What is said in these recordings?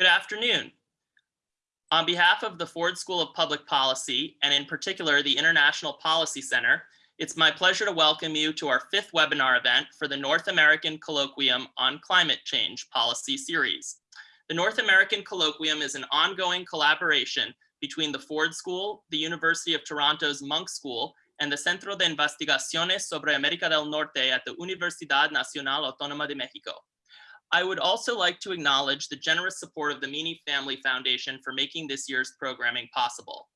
Good afternoon. On behalf of the Ford School of Public Policy, and in particular the International Policy Center, it's my pleasure to welcome you to our fifth webinar event for the North American Colloquium on Climate Change Policy Series. The North American Colloquium is an ongoing collaboration between the Ford School, the University of Toronto's Munk School, and the Centro de Investigaciones sobre América del Norte at the Universidad Nacional Autónoma de México. I would also like to acknowledge the generous support of the Meany Family Foundation for making this year's programming possible.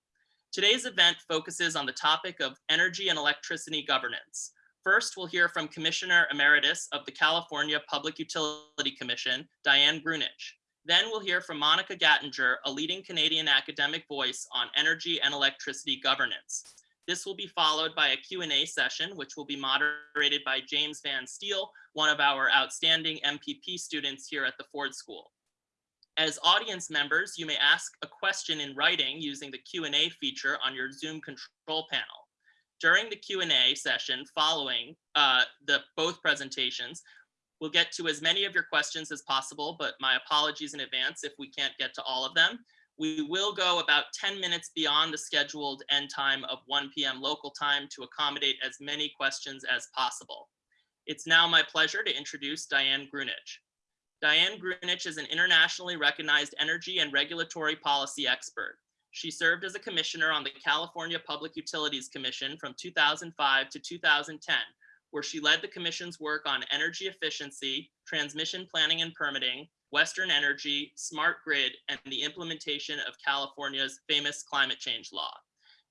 Today's event focuses on the topic of energy and electricity governance. First, we'll hear from Commissioner Emeritus of the California Public Utility Commission, Dian Grueneich. Then we'll hear from Monica Gattinger, a leading Canadian academic voice on energy and electricity governance. This will be followed by a Q&A session, which will be moderated by James Van Steele, one of our outstanding MPP students here at the Ford School. As audience members, you may ask a question in writing using the Q&A feature on your Zoom control panel. During the Q&A session following uh, the both presentations, we'll get to as many of your questions as possible, but my apologies in advance if we can't get to all of them. We will go about 10 minutes beyond the scheduled end time of 1 p.m. local time to accommodate as many questions as possible. It's now my pleasure to introduce Dian Grueneich. Dian Grueneich is an internationally recognized energy and regulatory policy expert. She served as a commissioner on the California Public Utilities Commission from 2005 to 2010, where she led the commission's work on energy efficiency, transmission planning and permitting, Western Energy, Smart Grid, and the implementation of California's famous climate change law.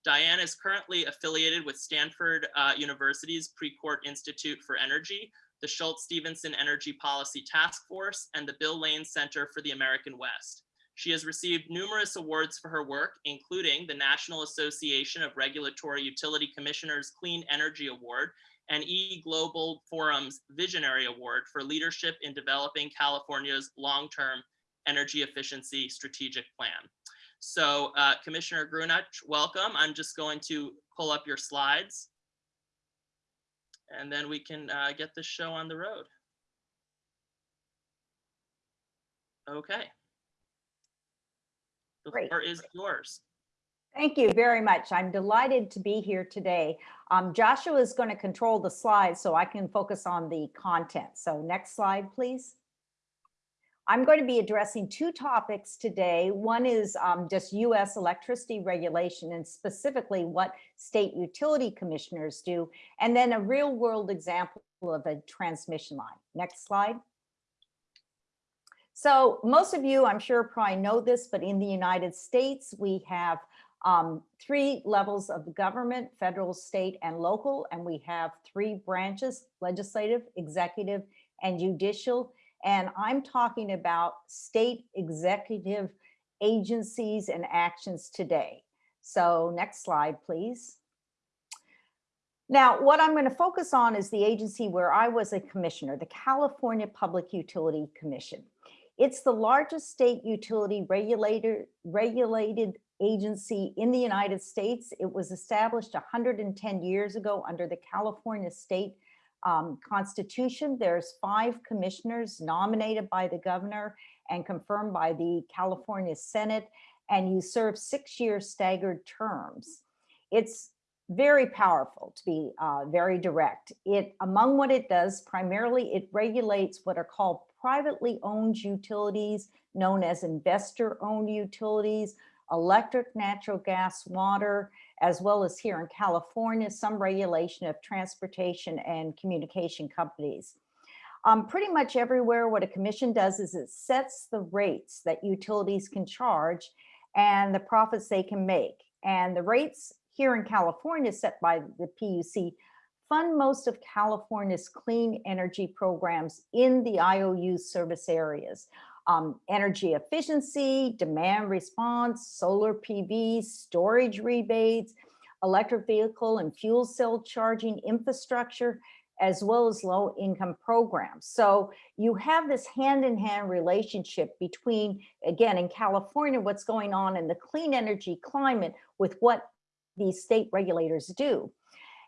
Dian is currently affiliated with Stanford uh, University's Precourt Institute for Energy, the Shultz-Stephenson Energy Policy Task Force, and the Bill Lane Center for the American West. She has received numerous awards for her work, including the National Association of Regulatory Utility Commissioners Clean Energy Award and E Global Forum's Visionary Award for leadership in developing California's long-term energy efficiency strategic plan. So uh, Commissioner Grueneich, welcome. I'm just going to pull up your slides and then we can uh, get this show on the road. Okay. The Great. floor is yours. Thank you very much. I'm delighted to be here today. Um, Joshua is going to control the slides so I can focus on the content. So next slide, please. I'm going to be addressing two topics today. One is um, just US electricity regulation and specifically what state utility commissioners do, and then a real world example of a transmission line. Next slide. So most of you, I'm sure probably know this, but in the United States, we have um, three levels of government, federal, state, and local, and we have three branches, legislative, executive, and judicial. And I'm talking about state executive agencies and actions today. So next slide, please. Now, what I'm going to focus on is the agency where I was a commissioner, the California Public Utility Commission. It's the largest state utility regulator, regulated agency in the United States. It was established 110 years ago under the California state um, constitution. There's five commissioners nominated by the governor and confirmed by the California Senate, and you serve six year staggered terms. It's very powerful to be uh, very direct. It among what it does, primarily it regulates what are called privately owned utilities known as investor owned utilities, electric, natural gas, water, as well as here in California, some regulation of transportation and communication companies. Um, pretty much everywhere what a commission does is it sets the rates that utilities can charge and the profits they can make. And the rates here in California set by the PUC fund most of California's clean energy programs in the IOU service areas um, energy efficiency, demand response, solar PV, storage rebates, electric vehicle and fuel cell charging infrastructure, as well as low income programs. So you have this hand in hand relationship between, again, in California, what's going on in the clean energy climate with what these state regulators do.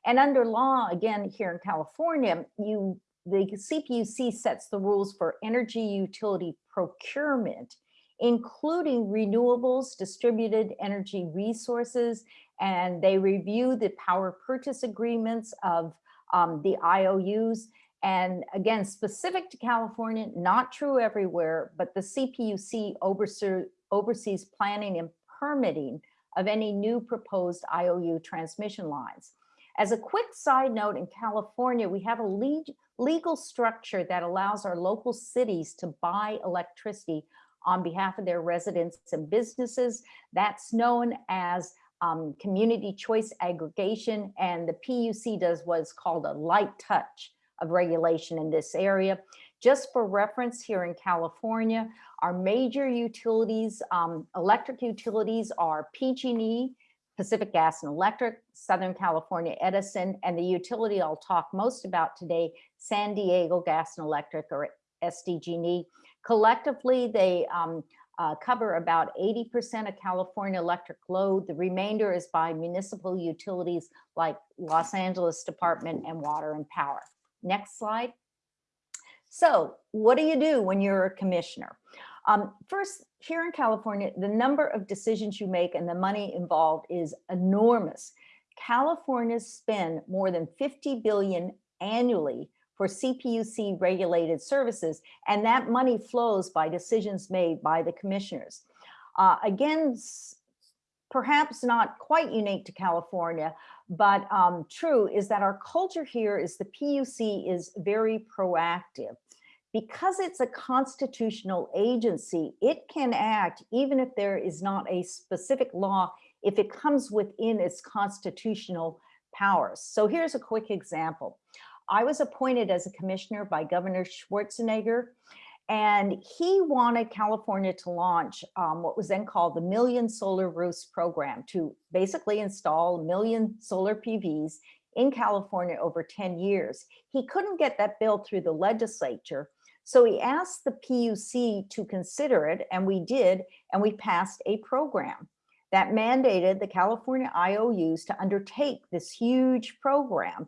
And under law, again, here in California, you the CPUC sets the rules for energy utility procurement including renewables, distributed energy resources, and they review the power purchase agreements of um, the IOUs. And again, specific to California, not true everywhere, but the CPUC oversees, oversees planning and permitting of any new proposed IOU transmission lines. As a quick side note, in California, we have a legal structure that allows our local cities to buy electricity on behalf of their residents and businesses. That's known as um, community choice aggregation, and the PUC does what's called a light touch of regulation in this area. Just for reference here in California, our major utilities, um, electric utilities are PG&E, Pacific Gas and Electric, Southern California Edison, and the utility I'll talk most about today, San Diego Gas and Electric or SDG&E. Collectively, they um, uh, cover about 80% of California electric load. The remainder is by municipal utilities like Los Angeles Department and Water and Power. Next slide. So what do you do when you're a commissioner? Um, first, here in California, the number of decisions you make and the money involved is enormous. California spend more than 50 billion annually for CPUC regulated services, and that money flows by decisions made by the commissioners. Uh, again, perhaps not quite unique to California, but um, true is that our culture here is the PUC is very proactive. Because it's a constitutional agency, it can act even if there is not a specific law, if it comes within its constitutional powers. So here's a quick example. I was appointed as a commissioner by Governor Schwarzenegger, and he wanted California to launch um, what was then called the Million Solar Roofs program to basically install a million solar PVs in California over 10 years. He couldn't get that bill through the legislature, so we asked the PUC to consider it, and we did, and we passed a program that mandated the California IOUs to undertake this huge program.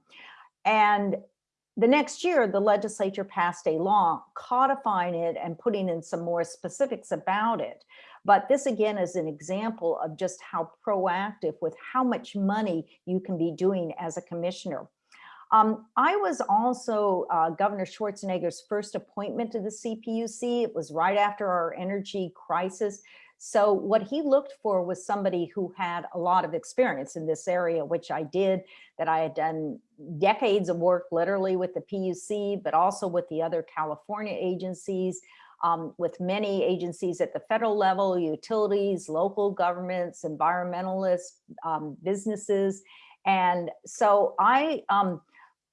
And the next year, the legislature passed a law codifying it and putting in some more specifics about it. But this again is an example of just how proactive with how much money you can be doing as a commissioner. Um, I was also uh, Governor Schwarzenegger's first appointment to the CPUC. It was right after our energy crisis. So what he looked for was somebody who had a lot of experience in this area, which I did, that I had done decades of work literally with the PUC, but also with the other California agencies, um, with many agencies at the federal level, utilities, local governments, environmentalists, um, businesses. And so I um,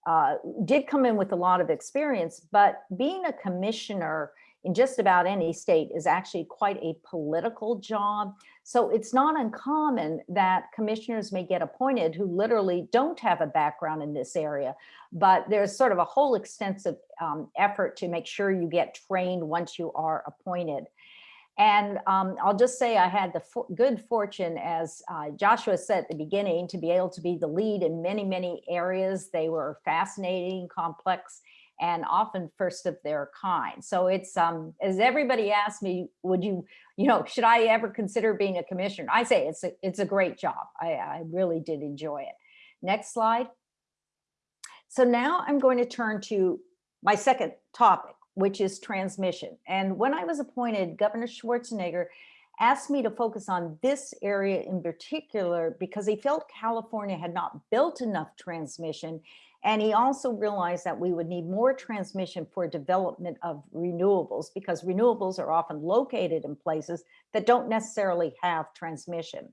uh, did come in with a lot of experience, but being a commissioner in just about any state is actually quite a political job. So it's not uncommon that commissioners may get appointed who literally don't have a background in this area, but there's sort of a whole extensive um, effort to make sure you get trained once you are appointed. And um, I'll just say I had the good fortune, as uh, Joshua said at the beginning, to be able to be the lead in many, many areas. They were fascinating, complex, and often first of their kind. So it's, um, as everybody asked me, would you, you know, should I ever consider being a commissioner? I say it's a, it's a great job. I, I really did enjoy it. Next slide. So now I'm going to turn to my second topic, which is transmission. And when I was appointed, Governor Schwarzenegger asked me to focus on this area in particular because he felt California had not built enough transmission and he also realized that we would need more transmission for development of renewables because renewables are often located in places that don't necessarily have transmission.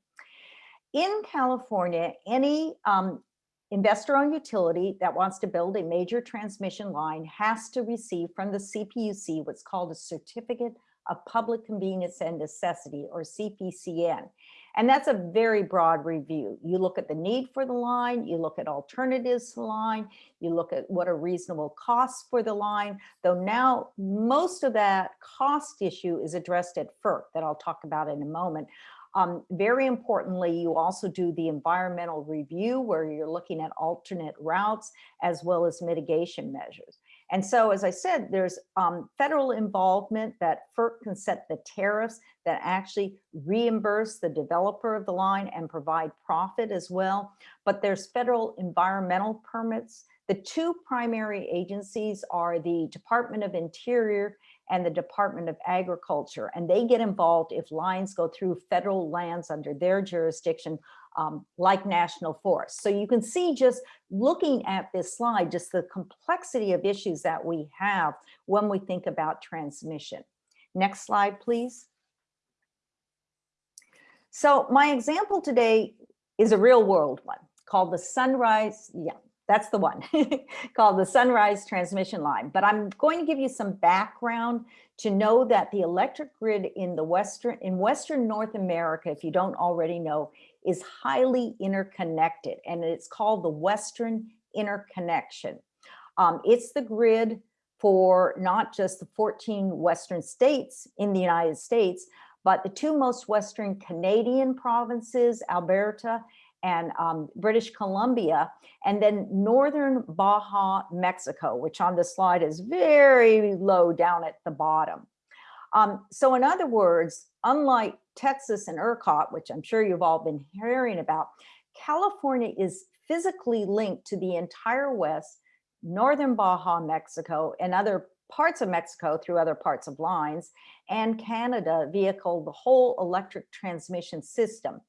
In California, any um, investor-owned utility that wants to build a major transmission line has to receive from the CPUC what's called a Certificate of Public Convenience and Necessity, or CPCN. And that's a very broad review. You look at the need for the line, you look at alternatives to the line, you look at what are reasonable costs for the line, though now most of that cost issue is addressed at FERC that I'll talk about in a moment. Um, very importantly, you also do the environmental review where you're looking at alternate routes as well as mitigation measures. And so, as I said, there's um, federal involvement that FERC can set the tariffs that actually reimburse the developer of the line and provide profit as well. But there's federal environmental permits. The two primary agencies are the Department of Interior and the Department of Agriculture, and they get involved if lines go through federal lands under their jurisdiction, um, like national forests. So you can see just looking at this slide, just the complexity of issues that we have when we think about transmission. Next slide, please. So my example today is a real world one called the Sunrise, yeah, that's the one, called the Sunrise Transmission Line. But I'm going to give you some background to know that the electric grid in the Western, in Western North America, if you don't already know, is highly interconnected and it's called the Western Interconnection. Um, it's the grid for not just the 14 Western states in the United States, but the two most Western Canadian provinces, Alberta and um, British Columbia, and then Northern Baja, Mexico, which on the slide is very low down at the bottom. Um, so in other words, unlike Texas and ERCOT, which I'm sure you've all been hearing about, California is physically linked to the entire West, Northern Baja, Mexico, and other parts of Mexico through other parts of lines, and Canada vehicle the whole electric transmission system.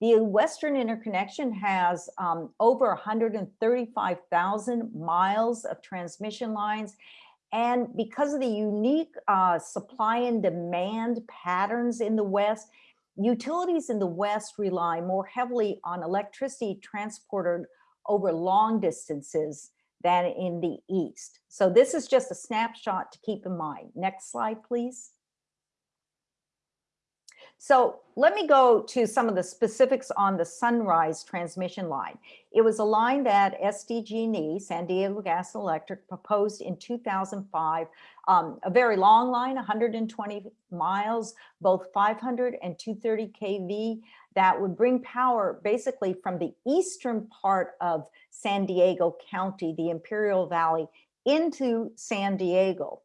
The Western Interconnection has um, over 135,000 miles of transmission lines. And because of the unique uh, supply and demand patterns in the West, utilities in the West rely more heavily on electricity transported over long distances than in the East. So this is just a snapshot to keep in mind. Next slide, please. So let me go to some of the specifics on the Sunrise transmission line. It was a line that SDG&E, San Diego Gas and Electric, proposed in 2005, um, a very long line, 120 miles, both 500 and 230 kV, that would bring power basically from the eastern part of San Diego County, the Imperial Valley, into San Diego.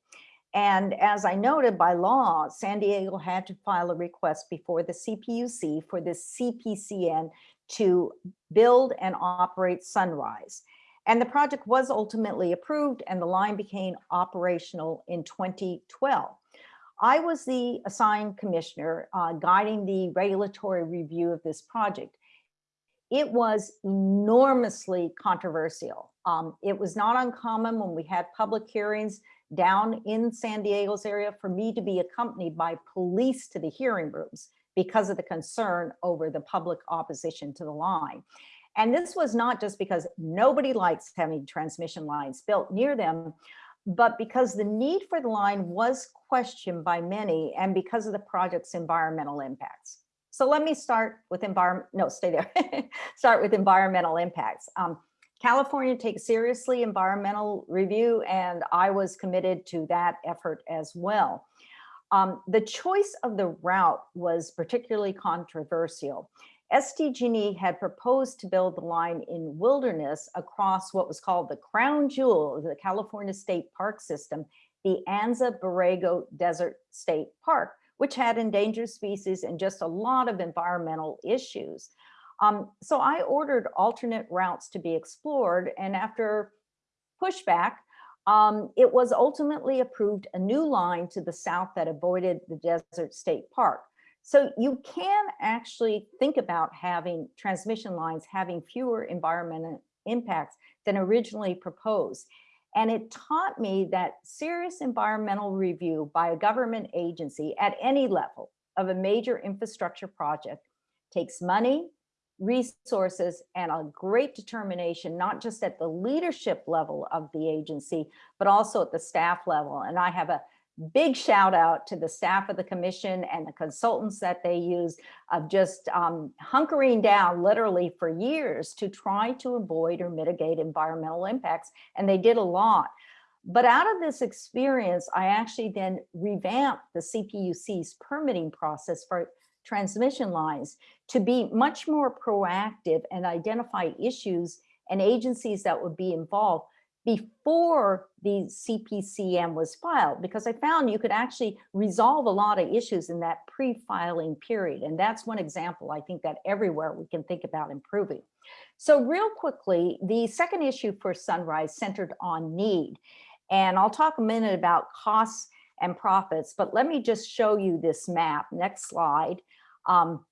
And as I noted by law, San Diego had to file a request before the CPUC for the CPCN to build and operate Sunrise. And the project was ultimately approved and the line became operational in 2012. I was the assigned commissioner uh, guiding the regulatory review of this project. It was enormously controversial. Um, it was not uncommon when we had public hearings down in San Diego's area for me to be accompanied by police to the hearing rooms because of the concern over the public opposition to the line. And this was not just because nobody likes having transmission lines built near them, but because the need for the line was questioned by many and because of the project's environmental impacts. So let me start with environment, no, stay there. start with environmental impacts. Um, California takes seriously environmental review, and I was committed to that effort as well. Um, the choice of the route was particularly controversial. SDG&E had proposed to build the line in wilderness across what was called the crown jewel of the California State Park System, the Anza Borrego Desert State Park, which had endangered species and just a lot of environmental issues. Um, so I ordered alternate routes to be explored and after pushback, um, it was ultimately approved a new line to the south that avoided the Desert State Park. So you can actually think about having transmission lines having fewer environmental impacts than originally proposed. And it taught me that serious environmental review by a government agency at any level of a major infrastructure project takes money, resources and a great determination, not just at the leadership level of the agency, but also at the staff level. And I have a big shout out to the staff of the commission and the consultants that they use of just um, hunkering down literally for years to try to avoid or mitigate environmental impacts. And they did a lot. But out of this experience, I actually then revamped the CPUC's permitting process for transmission lines to be much more proactive and identify issues and agencies that would be involved before the CPCN was filed, because I found you could actually resolve a lot of issues in that pre-filing period. And that's one example I think that everywhere we can think about improving. So real quickly, the second issue for Sunrise centered on need. And I'll talk a minute about costs and profits, but let me just show you this map. Next slide. Um,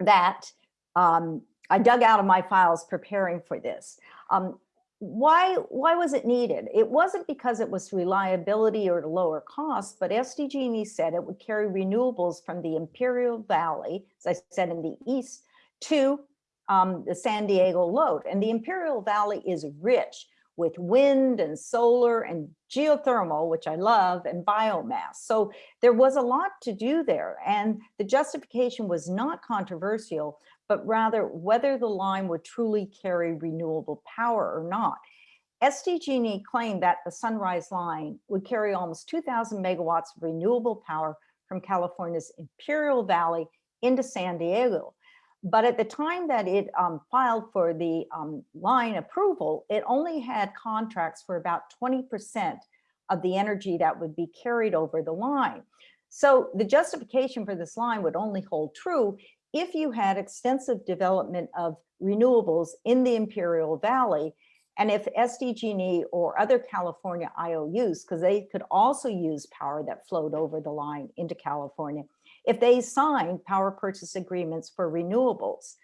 that um, I dug out of my files preparing for this. Um, why, why was it needed? It wasn't because it was reliability or lower cost, but SDG&E said it would carry renewables from the Imperial Valley, as I said, in the east, to um, the San Diego load. And the Imperial Valley is rich with wind and solar and geothermal, which I love, and biomass. So there was a lot to do there. And the justification was not controversial, but rather whether the line would truly carry renewable power or not. SDG&E claimed that the Sunrise line would carry almost 2000 megawatts of renewable power from California's Imperial Valley into San Diego. But at the time that it um, filed for the um, line approval, it only had contracts for about 20% of the energy that would be carried over the line. So the justification for this line would only hold true if you had extensive development of renewables in the Imperial Valley and if SDG&E or other California IOUs, because they could also use power that flowed over the line into California, if they signed power purchase agreements for renewables.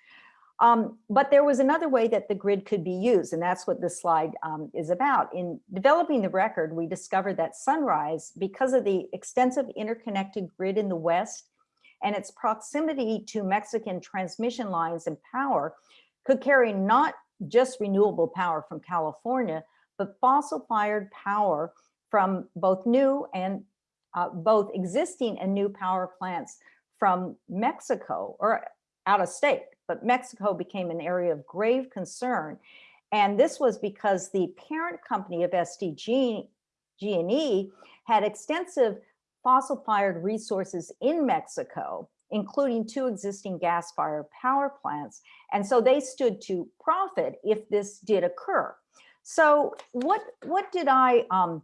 Um, but there was another way that the grid could be used, and that's what this slide um, is about. In developing the record, we discovered that Sunrise, because of the extensive interconnected grid in the West and its proximity to Mexican transmission lines and power, could carry not just renewable power from California, but fossil-fired power from both new and uh, both existing and new power plants from Mexico or out of state, but Mexico became an area of grave concern. And this was because the parent company of SDG G&E had extensive fossil-fired resources in Mexico, including two existing gas-fired power plants. And so they stood to profit if this did occur. So what, what did I um,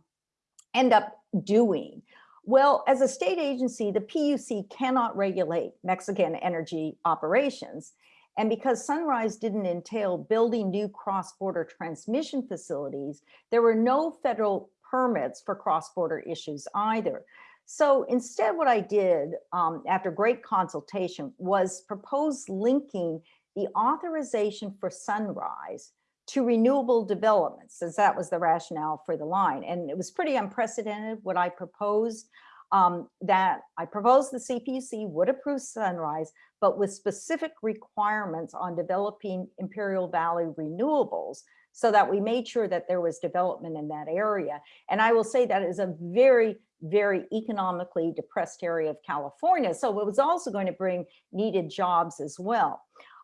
end up doing? Well, as a state agency, the PUC cannot regulate Mexican energy operations. And because Sunrise didn't entail building new cross-border transmission facilities, there were no federal permits for cross-border issues either. So instead, what I did um, after great consultation was propose linking the authorization for Sunrise to renewable developments, since that was the rationale for the line. And it was pretty unprecedented what I proposed, um, that I proposed the CPUC would approve Sunrise, but with specific requirements on developing Imperial Valley renewables so that we made sure that there was development in that area. And I will say that is a very, very economically depressed area of California. So it was also going to bring needed jobs as well.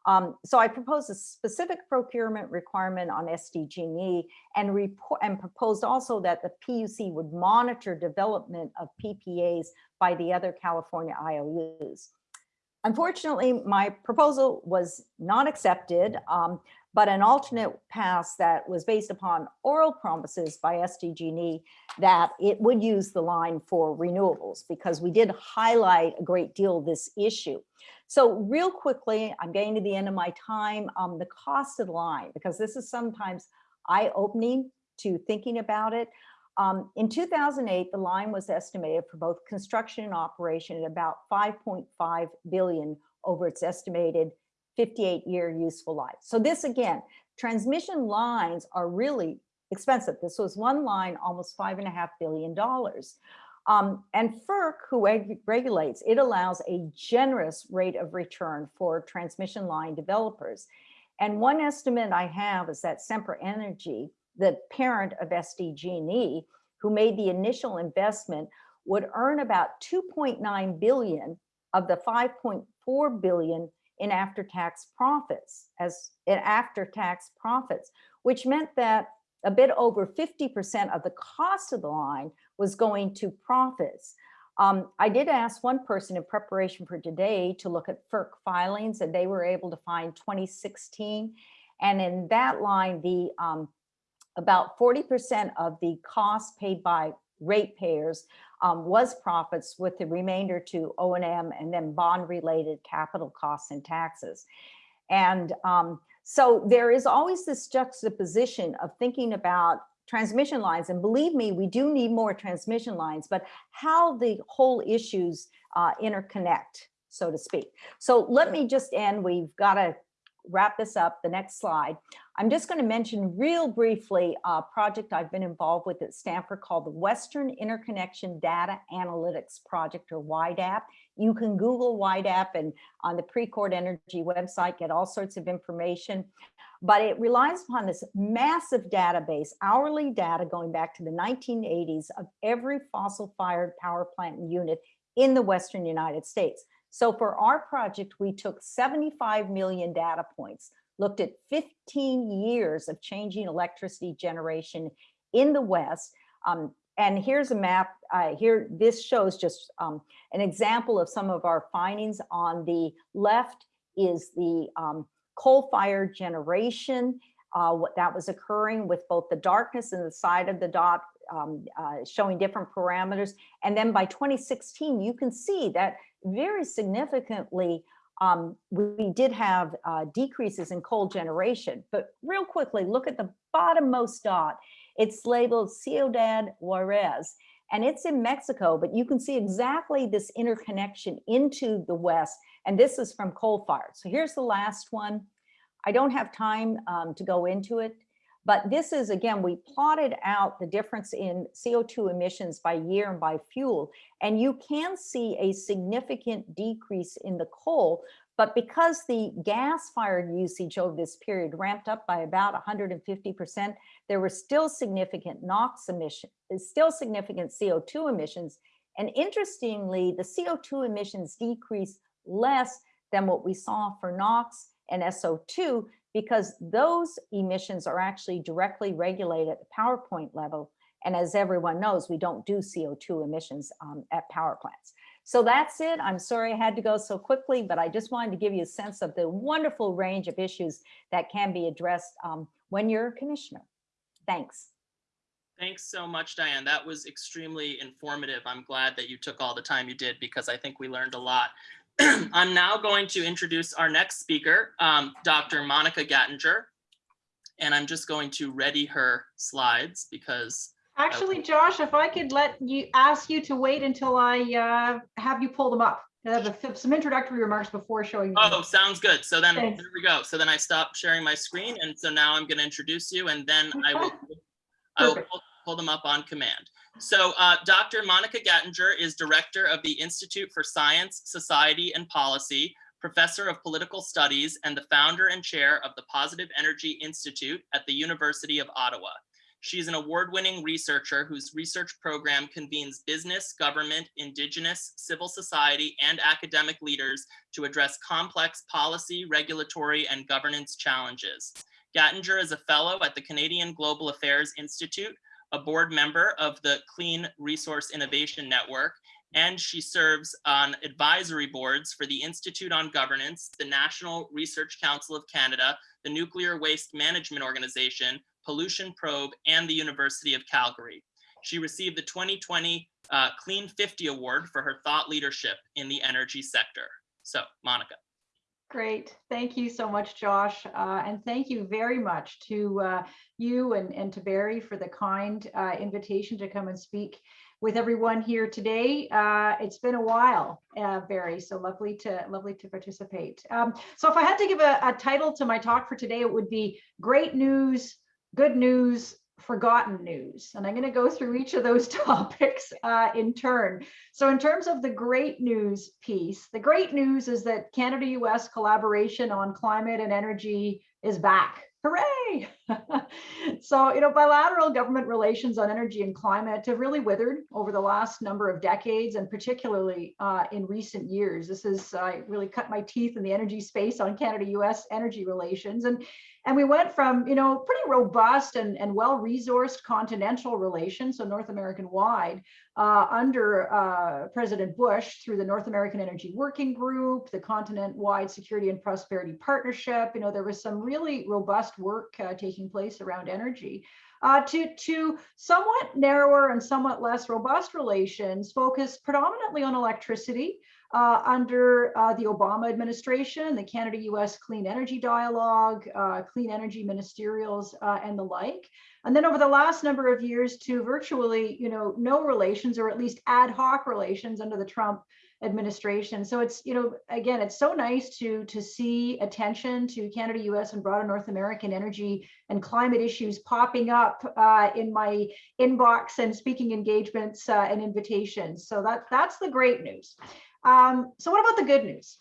Um, so I proposed a specific procurement requirement on SDG&E and, report, and proposed also that the PUC would monitor development of PPAs by the other California IOUs. Unfortunately, my proposal was not accepted, um, but an alternate pass that was based upon oral promises by SDG&E that it would use the line for renewables because we did highlight a great deal this issue. So real quickly, I'm getting to the end of my time, um, the cost of the line, because this is sometimes eye-opening to thinking about it. Um, in 2008, the line was estimated for both construction and operation at about 5.5 billion over its estimated 58 year useful life. So this again, transmission lines are really expensive. This was one line, almost five and a half billion dollars. Um, and FERC, who reg regulates, it allows a generous rate of return for transmission line developers. And one estimate I have is that Sempra Energy, the parent of SDG&E, who made the initial investment, would earn about 2.9 billion of the 5.4 billion in after-tax profits as in after-tax profits, which meant that a bit over 50% of the cost of the line was going to profits. Um, I did ask one person in preparation for today to look at FERC filings and they were able to find 2016. And in that line, the um, about 40% of the cost paid by ratepayers um, was profits with the remainder to O and M and then bond related capital costs and taxes. And um, so there is always this juxtaposition of thinking about transmission lines. And believe me, we do need more transmission lines, but how the whole issues uh, interconnect, so to speak. So let me just end. We've got to wrap this up. The next slide. I'm just going to mention real briefly a project I've been involved with at Stanford called the Western Interconnection Data Analytics Project or WIDAP. You can Google WIDAP and on the Precourt Energy website get all sorts of information. But it relies upon this massive database, hourly data going back to the 1980s of every fossil fired power plant unit in the Western United States. So for our project, we took 75 million data points, looked at 15 years of changing electricity generation in the West. Um, and here's a map uh, here. This shows just um, an example of some of our findings. On the left is the um, coal-fired generation, uh, what that was occurring with both the darkness and the side of the dot um, uh, showing different parameters. And then by 2016, you can see that very significantly, um, we did have uh, decreases in coal generation. But real quickly, look at the bottommost dot. It's labeled Ciudad Juarez, and it's in Mexico, but you can see exactly this interconnection into the West. And this is from coal fired. So here's the last one. I don't have time um, to go into it, but this is, again, we plotted out the difference in CO2 emissions by year and by fuel, and you can see a significant decrease in the coal, but because the gas-fired usage over this period ramped up by about 150%, there were still significant NOx emissions, still significant CO2 emissions. And interestingly, the CO2 emissions decreased less than what we saw for NOx and SO2 because those emissions are actually directly regulated at the power point level. And as everyone knows, we don't do CO2 emissions um, at power plants. So that's it. I'm sorry I had to go so quickly, but I just wanted to give you a sense of the wonderful range of issues that can be addressed um, when you're a commissioner. Thanks. Thanks so much, Dian. That was extremely informative. I'm glad that you took all the time you did because I think we learned a lot. I'm now going to introduce our next speaker, um, Dr. Monica Gattinger. And I'm just going to ready her slides because Actually, Josh, if I could let you, ask you to wait until I uh, have you pull them up. I have a- some introductory remarks before showing. Oh, sounds good. So then, Thanks. there we go. So then I stop sharing my screen and so now I'm gonna introduce you and then I will, I will pull- pull them up on command. So uh, Dr. Monica Gattinger is Director of the Institute for Science, Society and Policy, Professor of Political Studies, and the founder and chair of the Positive Energy Institute at the University of Ottawa. She's an award-winning researcher whose research program convenes business, government, indigenous, civil society, and academic leaders to address complex policy, regulatory, and governance challenges. Gattinger is a fellow at the Canadian Global Affairs Institute, a board member of the Clean Resource Innovation Network, and she serves on advisory boards for the Institute on Governance, the National Research Council of Canada, the Nuclear Waste Management Organization, Pollution Probe, and the University of Calgary. She received the 2020 uh, Clean 50 Award for her thought leadership in the energy sector. So, Monica. Great. Thank you so much, Josh. Uh, and thank you very much to uh, you and, and to Barry for the kind uh, invitation to come and speak with everyone here today. Uh, it's been a while, uh, Barry, so lovely to lovely to participate. Um, so if I had to give a, a title to my talk for today, it would be great news, good news, forgotten news. And I'm going to go through each of those topics uh, in turn. So in terms of the great news piece, the great news is that Canada-US collaboration on climate and energy is back. Hooray! so, you know, bilateral government relations on energy and climate have really withered over the last number of decades, and particularly uh, in recent years. This has uh, really cut my teeth in the energy space on Canada-US energy relations. And and we went from, you know, pretty robust and, and well-resourced continental relations, so North American wide, uh, under uh, President Bush through the North American Energy Working Group, the continent-wide Security and Prosperity Partnership. You know, there was some really robust work uh, taking place around energy. uh, to, to somewhat narrower and somewhat less robust relations focused predominantly on electricity uh, under uh, the Obama administration, the Canada-US Clean Energy Dialogue, uh, Clean Energy Ministerials, uh, and the like. And then over the last number of years to virtually, you know, no relations or at least ad hoc relations under the Trump administration. So it's, you know, again, it's so nice to to see attention to Canada, US, and broader North American energy and climate issues popping up uh, in my inbox and speaking engagements uh, and invitations. So that that's the great news. Um, so what about the good news?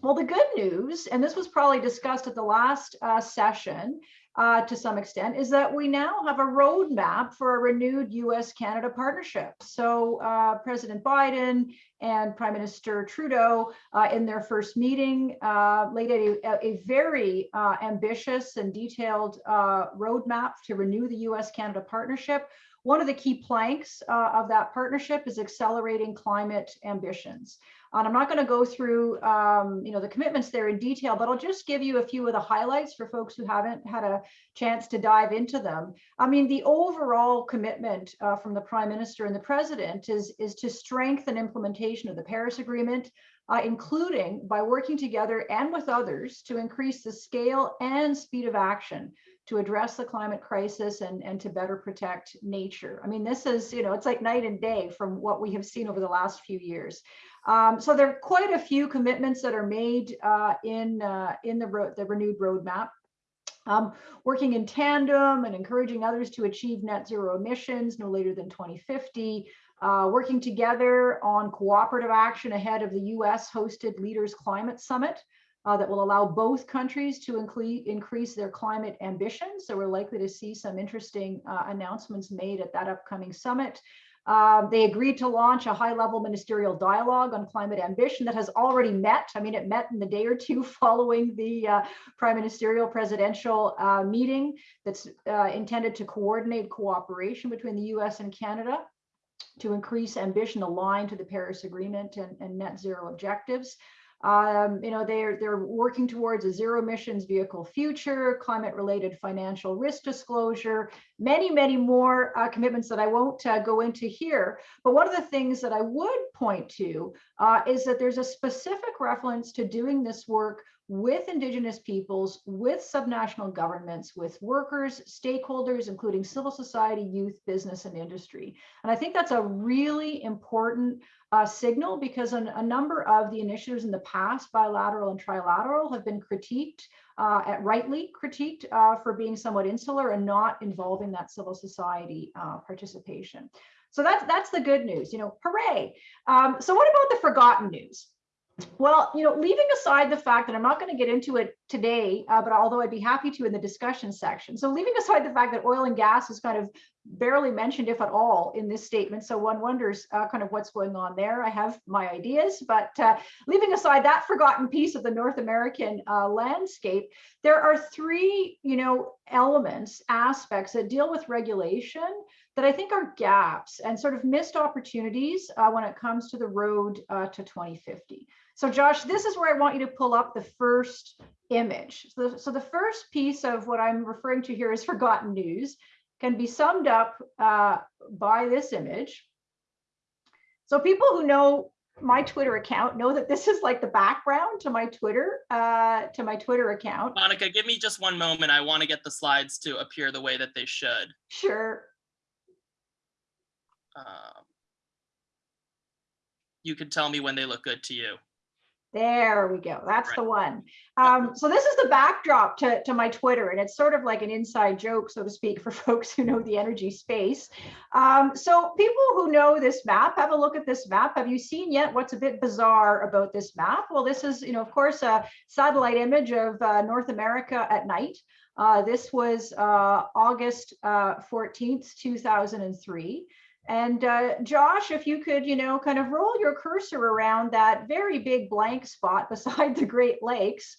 Well, the good news, and this was probably discussed at the last uh, session uh, to some extent, is that we now have a roadmap for a renewed US-Canada partnership. So uh, President Biden and Prime Minister Trudeau uh, in their first meeting uh, laid out a, a very uh, ambitious and detailed roadmap to renew the US-Canada partnership. One of the key planks uh, of that partnership is accelerating climate ambitions. And I'm not going to go through, um, you know, the commitments there in detail, but I'll just give you a few of the highlights for folks who haven't had a chance to dive into them. I mean, the overall commitment uh, from the Prime Minister and the President is, is to strengthen implementation of the Paris Agreement, uh, including by working together and with others to increase the scale and speed of action to address the climate crisis and, and to better protect nature. I mean, this is, you know, it's like night and day from what we have seen over the last few years. Um, so there are quite a few commitments that are made uh, in, uh, in the, the renewed roadmap. Um, working in tandem and encouraging others to achieve net zero emissions no later than 2050, uh, working together on cooperative action ahead of the US hosted Leaders Climate Summit, uh, that will allow both countries to increase their climate ambitions. So we're likely to see some interesting uh, announcements made at that upcoming summit. Um, they agreed to launch a high-level ministerial dialogue on climate ambition that has already met. I mean, it met in the day or two following the uh, prime ministerial presidential uh, meeting that's uh, intended to coordinate cooperation between the US and Canada to increase ambition aligned to the Paris Agreement and, and net zero objectives. Um, you know, they're they're working towards a zero emissions vehicle future, climate related financial risk disclosure, many, many more uh, commitments that I won't uh, go into here. But one of the things that I would point to uh, is that there's a specific reference to doing this work with indigenous peoples, with subnational governments, with workers, stakeholders, including civil society, youth, business, and industry. And I think that's a really important uh, signal because an, a number of the initiatives in the past, bilateral and trilateral, have been critiqued, uh, at rightly critiqued uh, for being somewhat insular and not involving that civil society uh, participation. So that's that's the good news, you know, hooray. Um, so what about the forgotten news? Well, you know, leaving aside the fact that I'm not going to get into it today, uh, but although I'd be happy to in the discussion section. So leaving aside the fact that oil and gas is kind of barely mentioned, if at all, in this statement. So one wonders uh, kind of what's going on there. I have my ideas, but uh, leaving aside that forgotten piece of the North American uh, landscape, there are three, you know, elements, aspects that deal with regulation that I think are gaps and sort of missed opportunities uh, when it comes to the road uh, to 2050. So Josh, this is where I want you to pull up the first image. So, so the first piece of what I'm referring to here is forgotten news can be summed up uh, by this image. So people who know my Twitter account know that this is like the background to my Twitter, uh, to my Twitter account. Monica, give me just one moment. I want to get the slides to appear the way that they should. Sure. Um, you can tell me when they look good to you. There we go. That's Right. the one. Um, so this is the backdrop to, to my Twitter, and it's sort of like an inside joke, so to speak, for folks who know the energy space. Um, so people who know this map, have a look at this map. Have you seen yet what's a bit bizarre about this map? Well, this is, you know, of course, a satellite image of uh, North America at night. Uh, this was uh, August uh, 14th, 2003. And uh, Josh, if you could, you know, kind of roll your cursor around that very big blank spot beside the Great Lakes,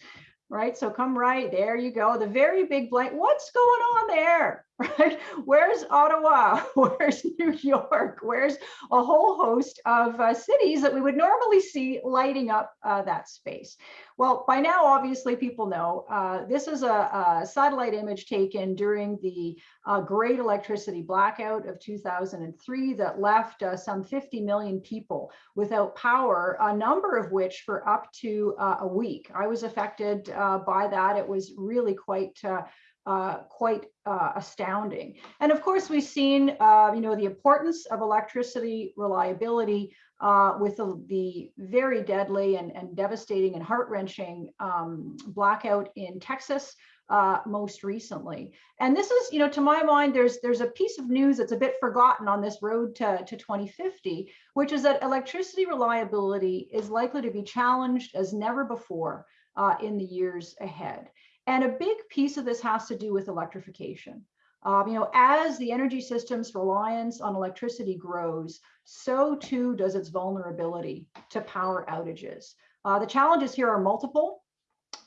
right? So come right, there you go, the very big blank, what's going on there? right? Where's Ottawa? Where's New York? Where's a whole host of uh, cities that we would normally see lighting up uh, that space? Well, by now, obviously, people know uh, this is a, a, satellite image taken during the uh, great electricity blackout of 2003 that left uh, some 50 million people without power, a number of which for up to uh, a week. I was affected by that. It was really quite uh, quite uh, astounding. And of course, we've seen, uh, you know, the importance of electricity reliability uh, with the, the, very deadly and, and devastating and heart-wrenching um, blackout in Texas uh, most recently. And this is, you know, to my mind, there's there's a piece of news that's a bit forgotten on this road to, to 2050, which is that electricity reliability is likely to be challenged as never before in the years ahead. And a big piece of this has to do with electrification. Um, you know, as the energy system's reliance on electricity grows, so too does its vulnerability to power outages. Uh, the challenges here are multiple.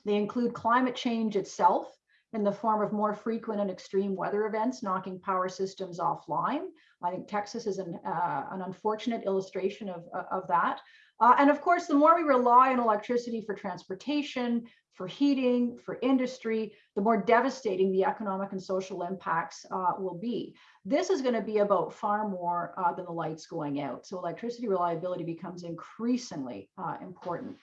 They include climate change itself in the form of more frequent and extreme weather events, knocking power systems offline. I think Texas is an, uh, an unfortunate illustration of, of that. Uh, and of course, the more we rely on electricity for transportation, for heating, for industry, the more devastating the economic and social impacts uh, will be. This is going to be about far more uh, than the lights going out. So electricity reliability becomes increasingly uh, important.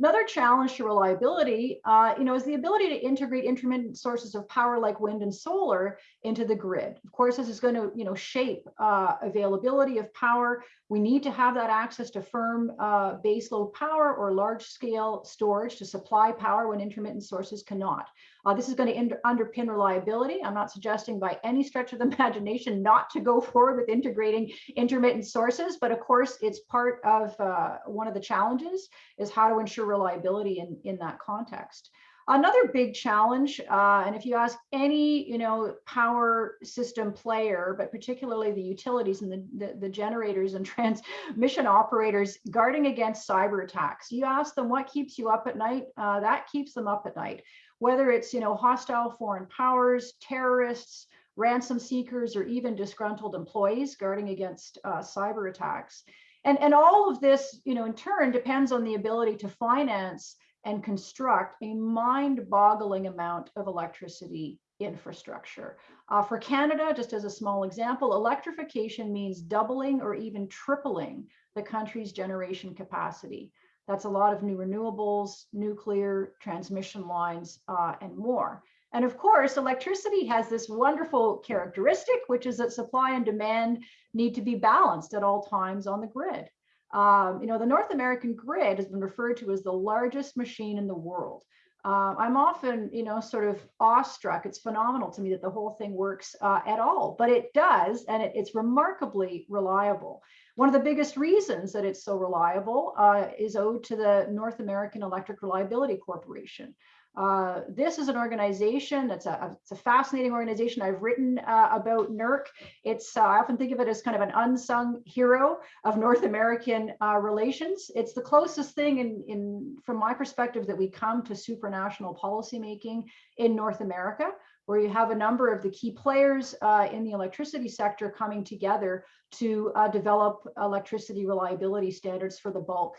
Another challenge to reliability, uh, you know, is the ability to integrate intermittent sources of power like wind and solar into the grid. Of course, this is going to, you know, shape uh, availability of power. We need to have that access to firm uh, baseload power or large scale storage to supply power when intermittent sources cannot. Uh, this is going to underpin reliability. I'm not suggesting by any stretch of the imagination not to go forward with integrating intermittent sources, but of course, it's part of uh, one of the challenges is how to ensure reliability in, in that context. Another big challenge, uh, and if you ask any, you know, power system player, but particularly the utilities and the, the, the, generators and transmission operators guarding against cyber attacks, you ask them what keeps you up at night, uh, that keeps them up at night whether it's you know hostile foreign powers, terrorists, ransom seekers, or even disgruntled employees guarding against uh, cyber attacks. And, and all of this, you know, in turn depends on the ability to finance and construct a mind-boggling amount of electricity infrastructure. Uh, for Canada, just as a small example, electrification means doubling or even tripling the country's generation capacity. That's a lot of new renewables, nuclear, transmission lines, uh, and more. And of course, electricity has this wonderful characteristic, which is that supply and demand need to be balanced at all times on the grid. Um, you know, the North American grid has been referred to as the largest machine in the world. Uh, I'm often, you know, sort of awestruck. It's phenomenal to me that the whole thing works uh, at all, but it does, and it, it's remarkably reliable. One of the biggest reasons that it's so reliable uh, is owed to the North American Electric Reliability Corporation. Uh, this is an organization that's a, it's a fascinating organization. I've written uh, about NERC. It's uh, I often think of it as kind of an unsung hero of North American uh, relations. It's the closest thing in, in, from my perspective, that we come to supranational policymaking in North America, where you have a number of the key players uh, in the electricity sector coming together to uh, develop electricity reliability standards for the bulk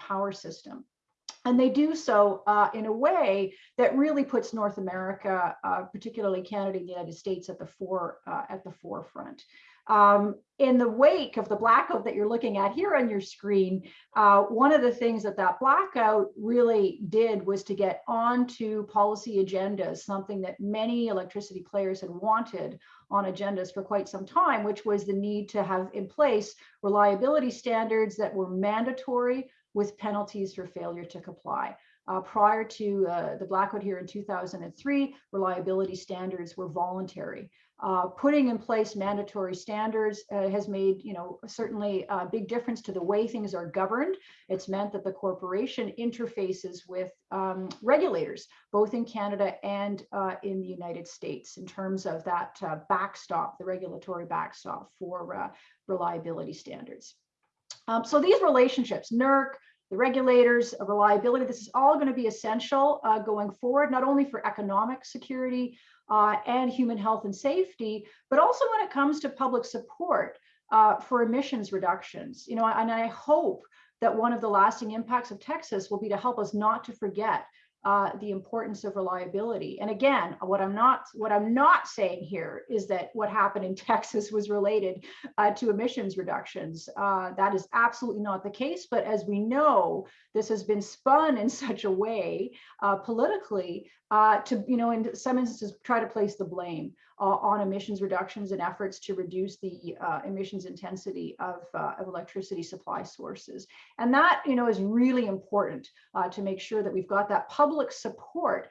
power system. And they do so uh, in a way that really puts North America, uh, particularly Canada and the United States, at the fore uh, at the forefront. Um, in the wake of the blackout that you're looking at here on your screen, uh, one of the things that that blackout really did was to get onto policy agendas, something that many electricity players had wanted on agendas for quite some time, which was the need to have in place reliability standards that were mandatory with penalties for failure to comply. Uh, prior to uh, the blackout here in 2003, reliability standards were voluntary. Uh, putting in place mandatory standards uh, has made, you know, certainly a big difference to the way things are governed. It's meant that the corporation interfaces with um, regulators, both in Canada and uh, in the United States, in terms of that uh, backstop, the regulatory backstop for reliability standards. Um, so these relationships, NERC, the regulators, reliability. This is all going to be essential uh, going forward, not only for economic security uh, and human health and safety, but also when it comes to public support uh, for emissions reductions. You know, and I hope that one of the lasting impacts of Texas will be to help us not to forget uh, the importance of reliability. And again, what I'm not what I'm not saying here is that what happened in Texas was related uh, to emissions reductions. Uh, that is absolutely not the case. But as we know, this has been spun in such a way uh, politically uh, to, you know, in some instances, try to place the blame uh, on emissions reductions and efforts to reduce the emissions intensity of, of electricity supply sources. And that, you know, is really important to make sure that we've got that public support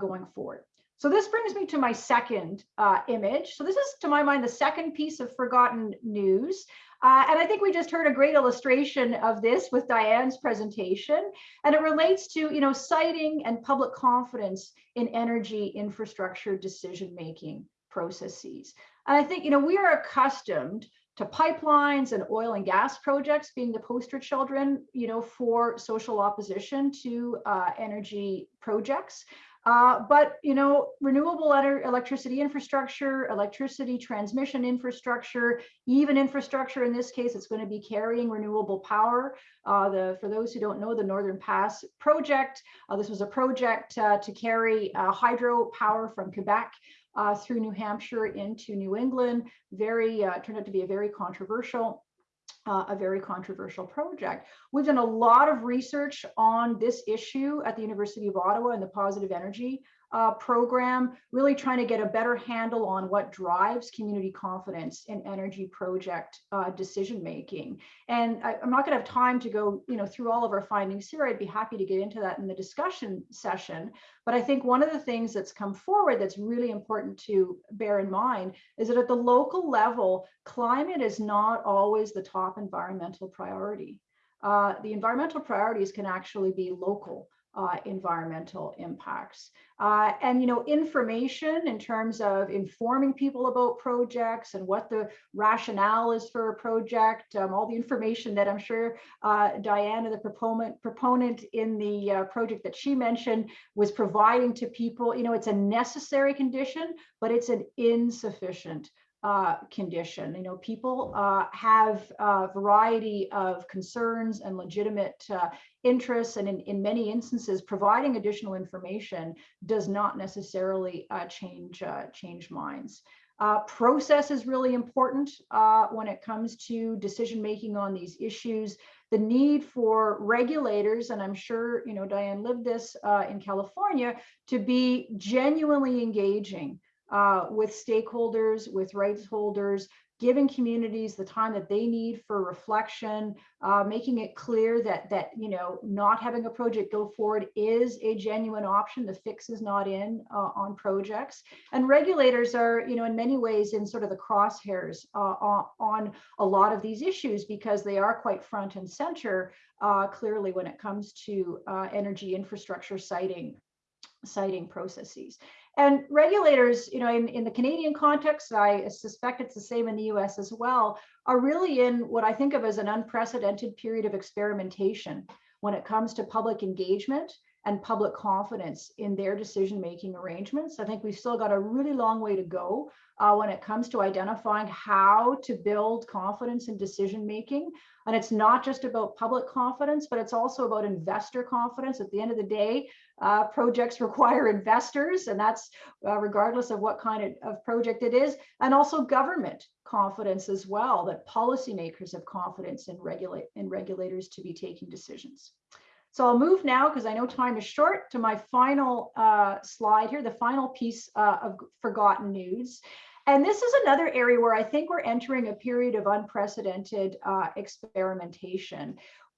going forward. So this brings me to my second uh, image. So this is, to my mind, the second piece of forgotten news. Uh, and I think we just heard a great illustration of this with Dian's presentation. And it relates to, you know, siting and public confidence in energy infrastructure decision-making processes. And I think, you know, we are accustomed to pipelines and oil and gas projects being the poster children, you know, for social opposition to uh, energy projects. Uh, but you know, renewable electricity infrastructure, electricity transmission infrastructure, even infrastructure in this case, it's going to be carrying renewable power. Uh, the for those who don't know, the Northern Pass project. Uh, this was a project uh, to carry uh, hydro power from Quebec uh, through New Hampshire into New England. Very turned out to be a very controversial uh, a very controversial project. We've done a lot of research on this issue at the University of Ottawa and the positive energy uh, program, really trying to get a better handle on what drives community confidence in energy project uh, decision making. And I, am not going to have time to go, you know, through all of our findings here. I'd be happy to get into that in the discussion session. But I think one of the things that's come forward that's really important to bear in mind is that at the local level, climate is not always the top environmental priority. Uh, the environmental priorities can actually be local uh, environmental impacts. Uh, and, you know, information in terms of informing people about projects and what the rationale is for a project, um, all the information that I'm sure uh, Diana, the proponent, proponent in the uh, project that she mentioned was providing to people, you know, it's a necessary condition, but it's an insufficient uh, condition. You know, people uh, have a variety of concerns and legitimate uh, interests, and in, in many instances, providing additional information does not necessarily uh, change uh, change minds. Uh, process is really important when it comes to decision making on these issues. The need for regulators, and I'm sure you know Dian lived this in California, to be genuinely engaging uh, with stakeholders, with rights holders, giving communities the time that they need for reflection, uh, making it clear that that you know not having a project go forward is a genuine option. The fix is not in uh, on projects, and regulators are you know in many ways in sort of the crosshairs uh, on a lot of these issues because they are quite front and center uh, clearly when it comes to uh, energy infrastructure siting siting processes. And regulators, you know, in, in the Canadian context, I suspect it's the same in the US as well, are really in what I think of as an unprecedented period of experimentation when it comes to public engagement and public confidence in their decision-making arrangements. I think we've still got a really long way to go uh, when it comes to identifying how to build confidence in decision-making. And it's not just about public confidence, but it's also about investor confidence. At the end of the day, uh, projects require investors, and that's uh, regardless of what kind of, of project it is, and also government confidence as well, that policymakers have confidence in, regulate, in regulators to be taking decisions. So I'll move now, because I know time is short, to my final uh, slide here, the final piece uh, of forgotten news. And this is another area where I think we're entering a period of unprecedented uh, experimentation.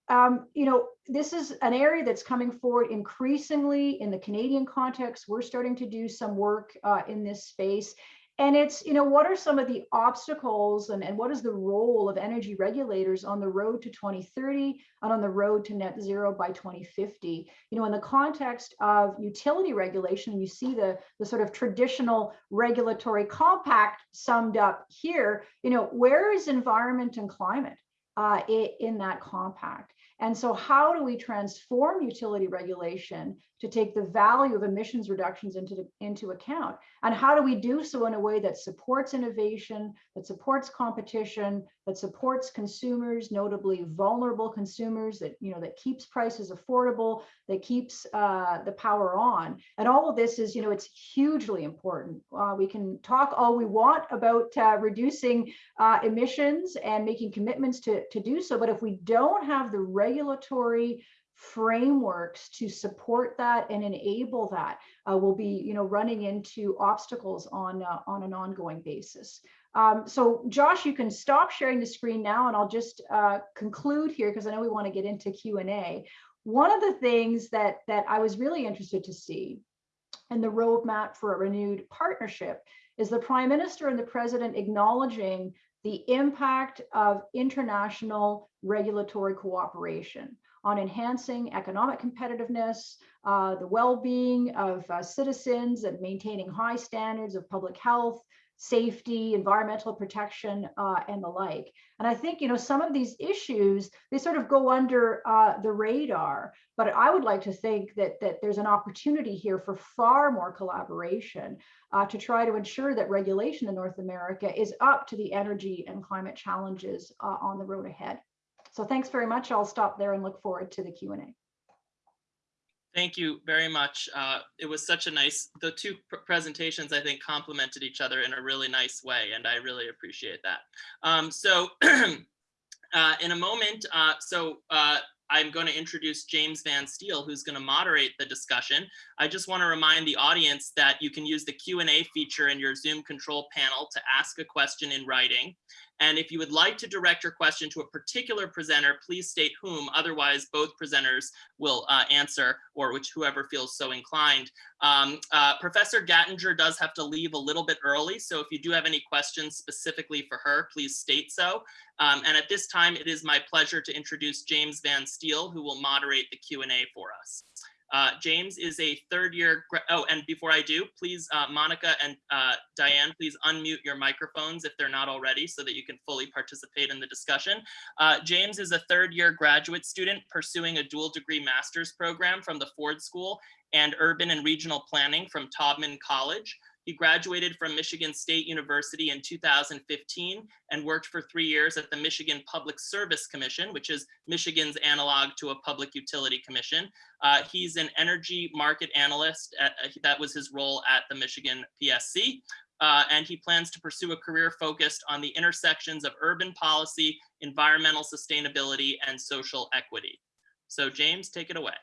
Um, you know, this is an area that's coming forward increasingly in the Canadian context. We're starting to do some work uh, in this space. And it's, you know, what are some of the obstacles and, and what is the role of energy regulators on the road to 2030 and on the road to net zero by 2050? You know, in the context of utility regulation, you see the, the sort of traditional regulatory compact summed up here, you know, where is environment and climate? uh, in that compact. And so how do we transform utility regulation to take the value of emissions reductions into, into account? And how do we do so in a way that supports innovation, that supports competition, that supports consumers, notably vulnerable consumers, that, you know, that keeps prices affordable, that keeps uh, the power on. And all of this is, you know, it's hugely important. Uh, we can talk all we want about uh, reducing uh, emissions and making commitments to, to do so. But if we don't have the regulatory frameworks to support that and enable that, uh, we'll be, you know, running into obstacles on, uh, on an ongoing basis. Um, so Josh, you can stop sharing the screen now and I'll just uh, conclude here because I know we want to get into Q&A. One of the things that, that I was really interested to see in the roadmap for a renewed partnership is the Prime Minister and the President acknowledging the impact of international regulatory cooperation on enhancing economic competitiveness, uh, the well-being of uh, citizens and maintaining high standards of public health, safety, environmental protection, uh, and the like. And I think, you know, some of these issues, they sort of go under uh, the radar, but I would like to think that, that there's an opportunity here for far more collaboration uh, to try to ensure that regulation in North America is up to the energy and climate challenges uh, on the road ahead. So thanks very much. I'll stop there and look forward to the Q&A. Thank you very much. Uh, it was such a nice, the two pr- presentations, I think, complemented each other in a really nice way, and I really appreciate that. Um, so uh, in a moment, uh, so uh, I'm going to introduce James Van Steel, who's going to moderate the discussion. I just want to remind the audience that you can use the Q&A feature in your Zoom control panel to ask a question in writing. And if you would like to direct your question to a particular presenter, please state whom, otherwise both presenters will uh, answer or which whoever feels so inclined. Um, uh, Professor Gattinger does have to leave a little bit early, so if you do have any questions specifically for her, please state so. Um, and at this time, it is my pleasure to introduce James Van Steele, who will moderate the Q&A for us. Uh, James is a third year, oh, and before I do, please, uh, Monica and uh, Dian, please unmute your microphones if they're not already so that you can fully participate in the discussion. Uh, James is a third year graduate student pursuing a dual degree master's program from the Ford School and urban and regional planning from Taubman College. He graduated from Michigan State University in 2015 and worked for three years at the Michigan Public Service Commission, which is Michigan's analog to a public utility commission. Uh, he's an energy market analyst. At, uh, that was his role at the Michigan PSC. Uh, and he plans to pursue a career focused on the intersections of urban policy, environmental sustainability, and social equity. So James, take it away.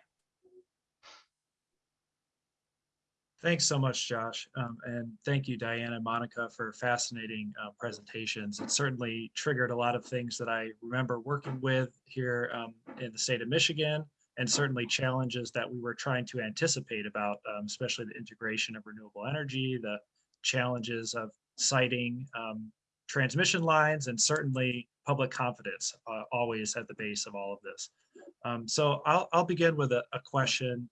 Thanks so much, Josh. Um, and thank you, Diana and Monica, for fascinating uh, presentations. It certainly triggered a lot of things that I remember working with here um, in the state of Michigan, and certainly challenges that we were trying to anticipate about, um, especially the integration of renewable energy, the challenges of siting um, transmission lines, and certainly public confidence, uh, always at the base of all of this. Um, so I'll, I'll begin with a, a question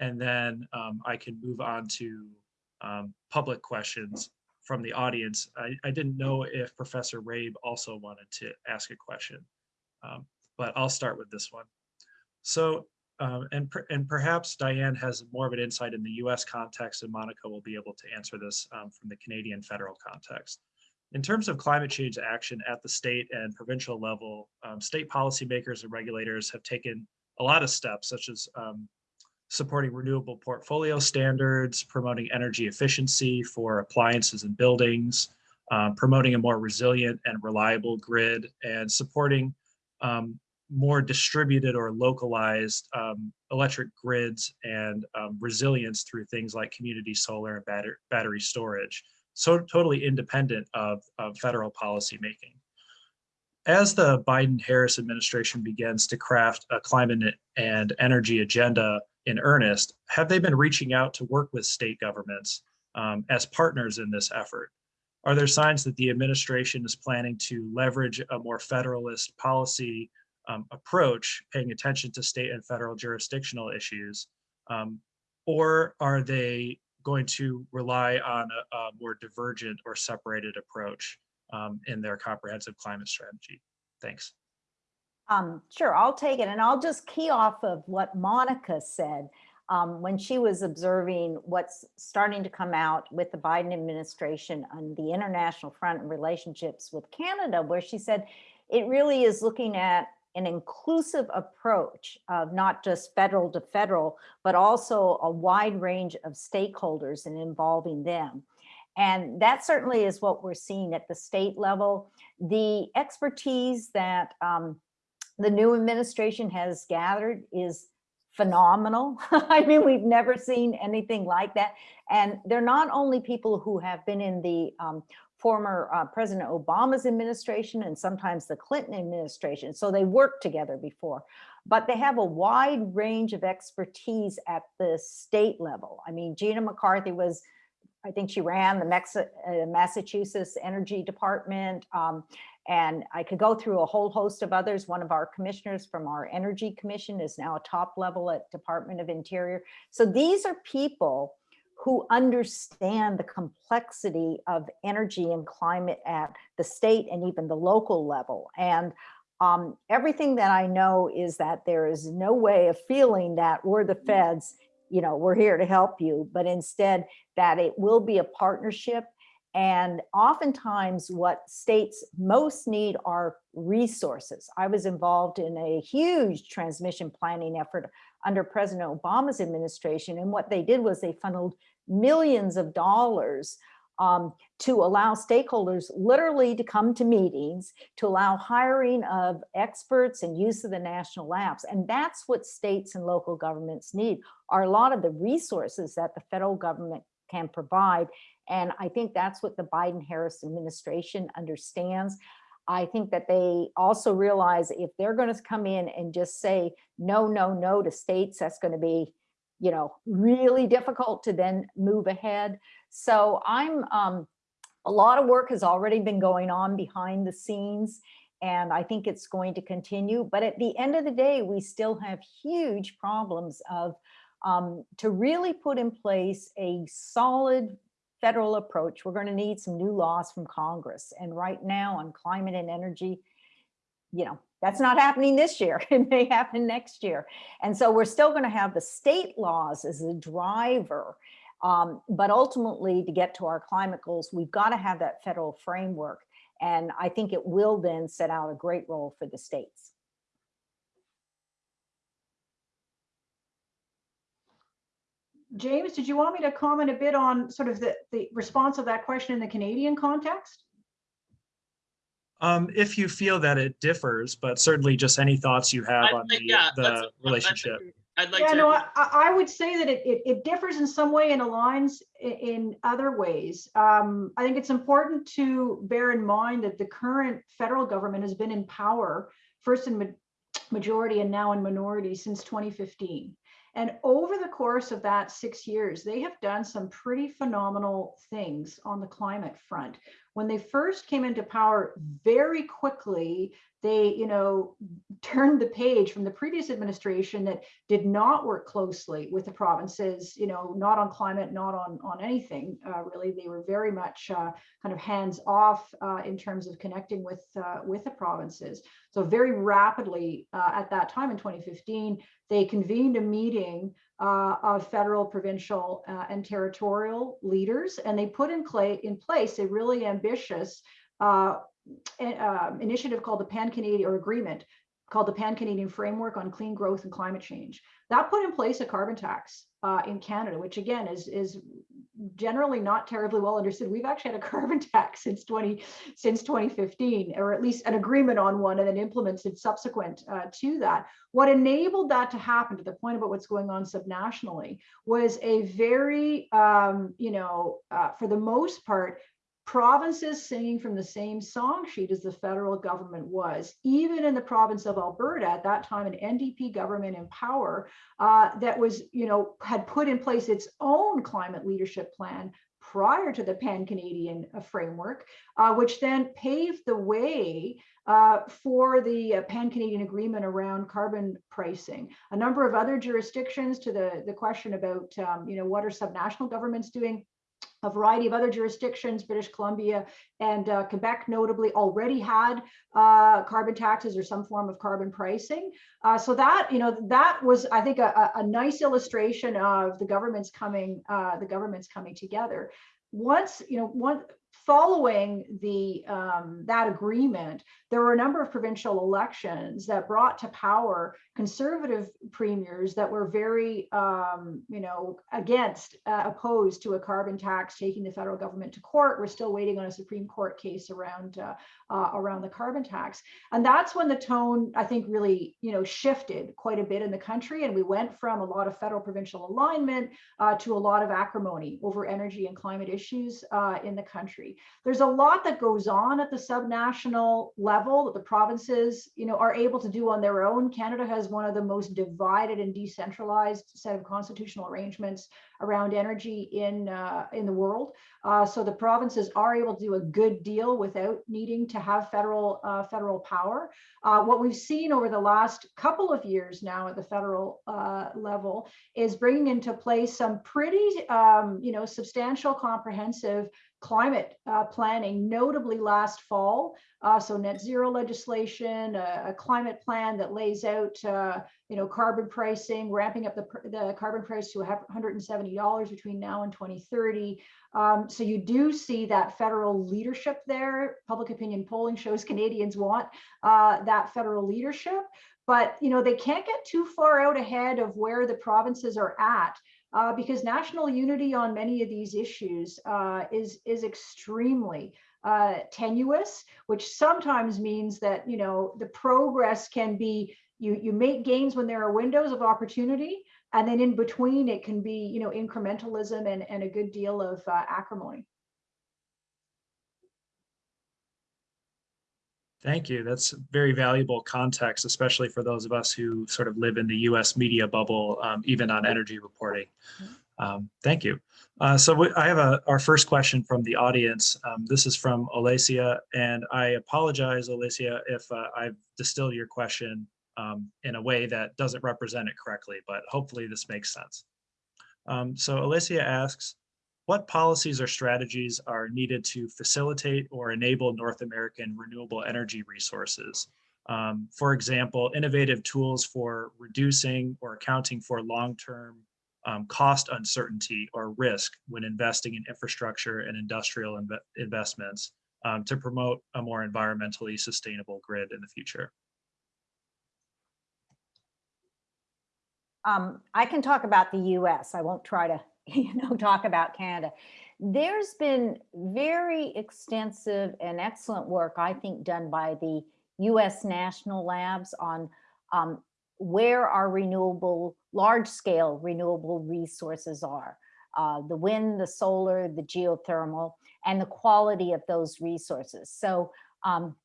and then um, I can move on to um, public questions from the audience. I, I didn't know if Professor Rabe also wanted to ask a question, um, but I'll start with this one. So, um, and, per, and perhaps Dian has more of an insight in the US context and Monica will be able to answer this um, from the Canadian federal context. In terms of climate change action at the state and provincial level, um, state policymakers and regulators have taken a lot of steps such as um, supporting renewable portfolio standards, promoting energy efficiency for appliances and buildings, um, promoting a more resilient and reliable grid, and supporting um, more distributed or localized um, electric grids and um, resilience through things like community solar and battery, battery storage. So totally independent of, of federal policy making. As the Biden-Harris administration begins to craft a climate and energy agenda in earnest, have they been reaching out to work with state governments um, as partners in this effort? Are there signs that the administration is planning to leverage a more federalist policy um, approach, paying attention to state and federal jurisdictional issues? Um, or are they going to rely on a, a more divergent or separated approach um, in their comprehensive climate strategy? Thanks. Um, sure, I'll take it. And I'll just key off of what Monica said um, when she was observing what's starting to come out with the Biden administration on the international front and relationships with Canada, where she said it really is looking at an inclusive approach of not just federal to federal, but also a wide range of stakeholders and involving them. And that certainly is what we're seeing at the state level. The expertise that um, the new administration has gathered is phenomenal. I mean, we've never seen anything like that. And they're not only people who have been in the um, former uh, President Obama's administration and sometimes the Clinton administration. So they worked together before, but they have a wide range of expertise at the state level. I mean, Gina McCarthy was, I think she ran the Mex uh, Massachusetts Energy Department. Um, and I could go through a whole host of others. One of our commissioners from our Energy Commission is now a top level at Department of Interior. So these are people who understand the complexity of energy and climate at the state and even the local level. And um, everything that I know is that there is no way of feeling that we're the feds, you know, we're here to help you, but instead that it will be a partnership and oftentimes what states most need are resources. I was involved in a huge transmission planning effort under President Obama's administration. And what they did was they funneled millions of dollars um, to allow stakeholders literally to come to meetings, to allow hiring of experts and use of the national labs. And that's what states and local governments need, are a lot of the resources that the federal government can provide. And I think that's what the Biden-Harris administration understands. I think that they also realize if they're going to come in and just say no, no, no to states, that's going to be, you know, really difficult to then move ahead. So I'm, um, a lot of work has already been going on behind the scenes, and I think it's going to continue. But at the end of the day, we still have huge problems of um, to really put in place a solid federal approach, we're going to need some new laws from Congress. And right now on climate and energy, you know, that's not happening this year. It may happen next year. And so we're still going to have the state laws as a driver. Um, but ultimately, to get to our climate goals, we've got to have that federal framework. And I think it will then set out a great role for the states. James, did you want me to comment a bit on sort of the, the response of that question in the Canadian context? Um, if you feel that it differs, but certainly just any thoughts you have I'd on like- the, yeah, the relationship. I'd like Yeah, to. no, I, I I would say that it, it, it differs in some way and aligns i- in other ways. Um, I think it's important to bear in mind that the current federal government has been in power, first in ma- majority and now in minority since 2015. And over the course of that six years, they have done some pretty phenomenal things on the climate front. When they first came into power, very quickly, they, you know, turned the page from the previous administration that did not work closely with the provinces, you know, not on climate, not on, on anything, uh, really. They were very much uh, kind of hands off uh, in terms of connecting with, uh, with the provinces. So very rapidly uh, at that time in 2015, they convened a meeting uh, of federal, provincial, uh, and territorial leaders, and they put in, in place a really ambitious uh, uh, initiative called the Pan-Canadian, or agreement called the Pan-Canadian Framework on Clean Growth and Climate Change. That put in place a carbon tax uh, in Canada, which again is, is generally not terribly well understood. We've actually had a carbon tax since 20 since 2015, or at least an agreement on one and then implemented subsequent uh, to that. What enabled that to happen to the point about what's going on subnationally was a very, um, you know, uh, for the most part, provinces singing from the same song sheet as the federal government was. Even in the province of Alberta, at that time, an NDP government in power uh, that was, you know, had put in place its own climate leadership plan prior to the Pan-Canadian uh, framework, uh, which then paved the way uh, for the uh, Pan-Canadian agreement around carbon pricing. A number of other jurisdictions to the, the question about, um, you know, what are subnational governments doing? A variety of other jurisdictions, British Columbia and uh, Quebec notably already had uh, carbon taxes or some form of carbon pricing. Uh, so that, you know, that was, I think, a, a nice illustration of the government's coming, uh, the government's coming together. Once, you know, one, following the um, that agreement, there were a number of provincial elections that brought to power conservative premiers that were very, um, you know, against, uh, opposed to a carbon tax, taking the federal government to court. We're still waiting on a Supreme Court case around uh, uh, around the carbon tax, and that's when the tone, I think, really, you know, shifted quite a bit in the country, and we went from a lot of federal provincial alignment uh, to a lot of acrimony over energy and climate issues uh, in the country. There's a lot that goes on at the subnational level that the provinces, you know, are able to do on their own. Canada has one of the most divided and decentralized set of constitutional arrangements around energy in uh, in the world. Uh, so the provinces are able to do a good deal without needing to have federal uh, federal power. Uh, what we've seen over the last couple of years now at the federal uh, level is bringing into place some pretty, um, you know, substantial, comprehensive climate uh, planning, notably last fall. Uh, so net zero legislation, a, a, climate plan that lays out, uh, you know, carbon pricing, ramping up the, the carbon price to $170 between now and 2030. Um, so you do see that federal leadership there. Public opinion polling shows Canadians want uh, that federal leadership, but you know they can't get too far out ahead of where the provinces are at uh, because national unity on many of these issues uh, is is extremely uh, tenuous, which sometimes means that you know the progress can be you you make gains when there are windows of opportunity, and then in between it can be you know incrementalism and and a good deal of uh, acrimony. Thank you. That's very valuable context, especially for those of us who sort of live in the US media bubble, um, even on energy reporting. Um, thank you. Uh, so I have a, our first question from the audience. Um, this is from Olesia, and I apologize, Olesia, if uh, I've distilled your question um, in a way that doesn't represent it correctly, but hopefully this makes sense. Um, so Olesia asks, what policies or strategies are needed to facilitate or enable North American renewable energy resources? Um, for example, innovative tools for reducing or accounting for long-term um, cost uncertainty or risk when investing in infrastructure and industrial inv investments um, to promote a more environmentally sustainable grid in the future. Um, I can talk about the US. I won't try to you know, talk about Canada. There's been very extensive and excellent work, I think, done by the US National Labs on um, where our renewable, large scale renewable resources are. Uh, the wind, the solar, the geothermal, and the quality of those resources. So um,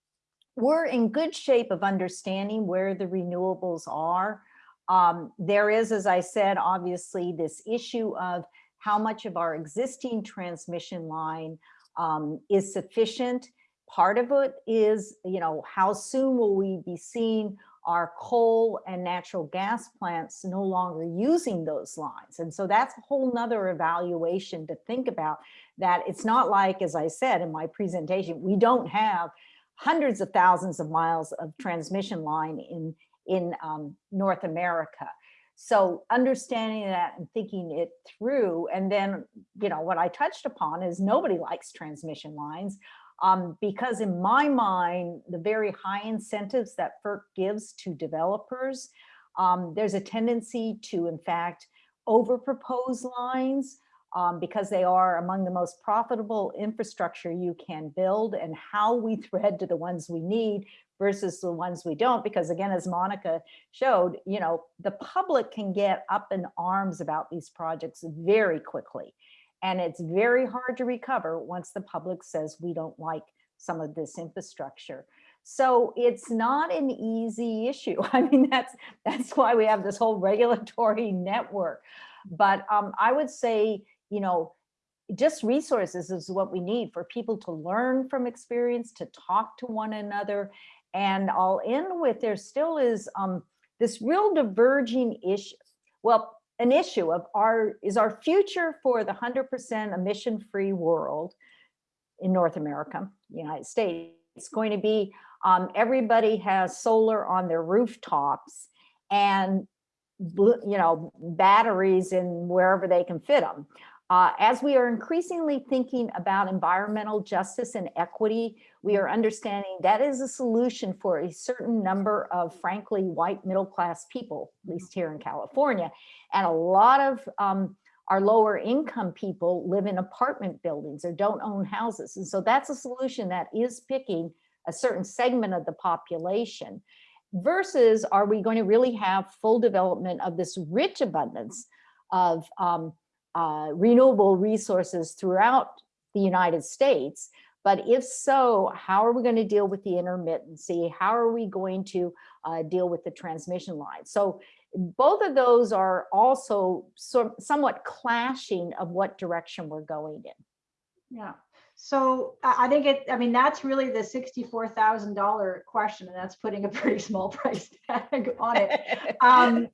we're in good shape of understanding where the renewables are. Um, there is, as I said, obviously this issue of how much of our existing transmission line um, is sufficient. Part of it is, you know, how soon will we be seeing our coal and natural gas plants no longer using those lines. And so that's a whole nother evaluation to think about that it's not like, as I said in my presentation, we don't have hundreds of thousands of miles of transmission line in, in um, North America. So understanding that and thinking it through, and then, you know, what I touched upon is nobody likes transmission lines um, because in my mind, the very high incentives that FERC gives to developers, um, there's a tendency to, in fact, over propose lines um, because they are among the most profitable infrastructure you can build and how we thread to the ones we need versus the ones we don't because again as Monica showed you know the public can get up in arms about these projects very quickly. And it's very hard to recover once the public says we don't like some of this infrastructure. So it's not an easy issue. I mean that's that's why we have this whole regulatory network. But um, I would say you know, just resources is what we need for people to learn from experience, to talk to one another. And I'll end with there still is um, this real diverging issue. Well, an issue of our, is our future for the 100% emission-free world in North America, United States, it's going to be um, everybody has solar on their rooftops and you know batteries in wherever they can fit them. Uh, as we are increasingly thinking about environmental justice and equity, we are understanding that is a solution for a certain number of frankly white middle class people, at least here in California. And a lot of um, our lower income people live in apartment buildings or don't own houses. And so that's a solution that is picking a certain segment of the population versus are we going to really have full development of this rich abundance of um, uh, renewable resources throughout the United States. But if so, how are we going to deal with the intermittency? How are we going to uh, deal with the transmission line? So both of those are also so, somewhat clashing of what direction we're going in. Yeah. So I think it, I mean, that's really the sixty-four thousand dollar question, and that's putting a pretty small price tag on it. Um,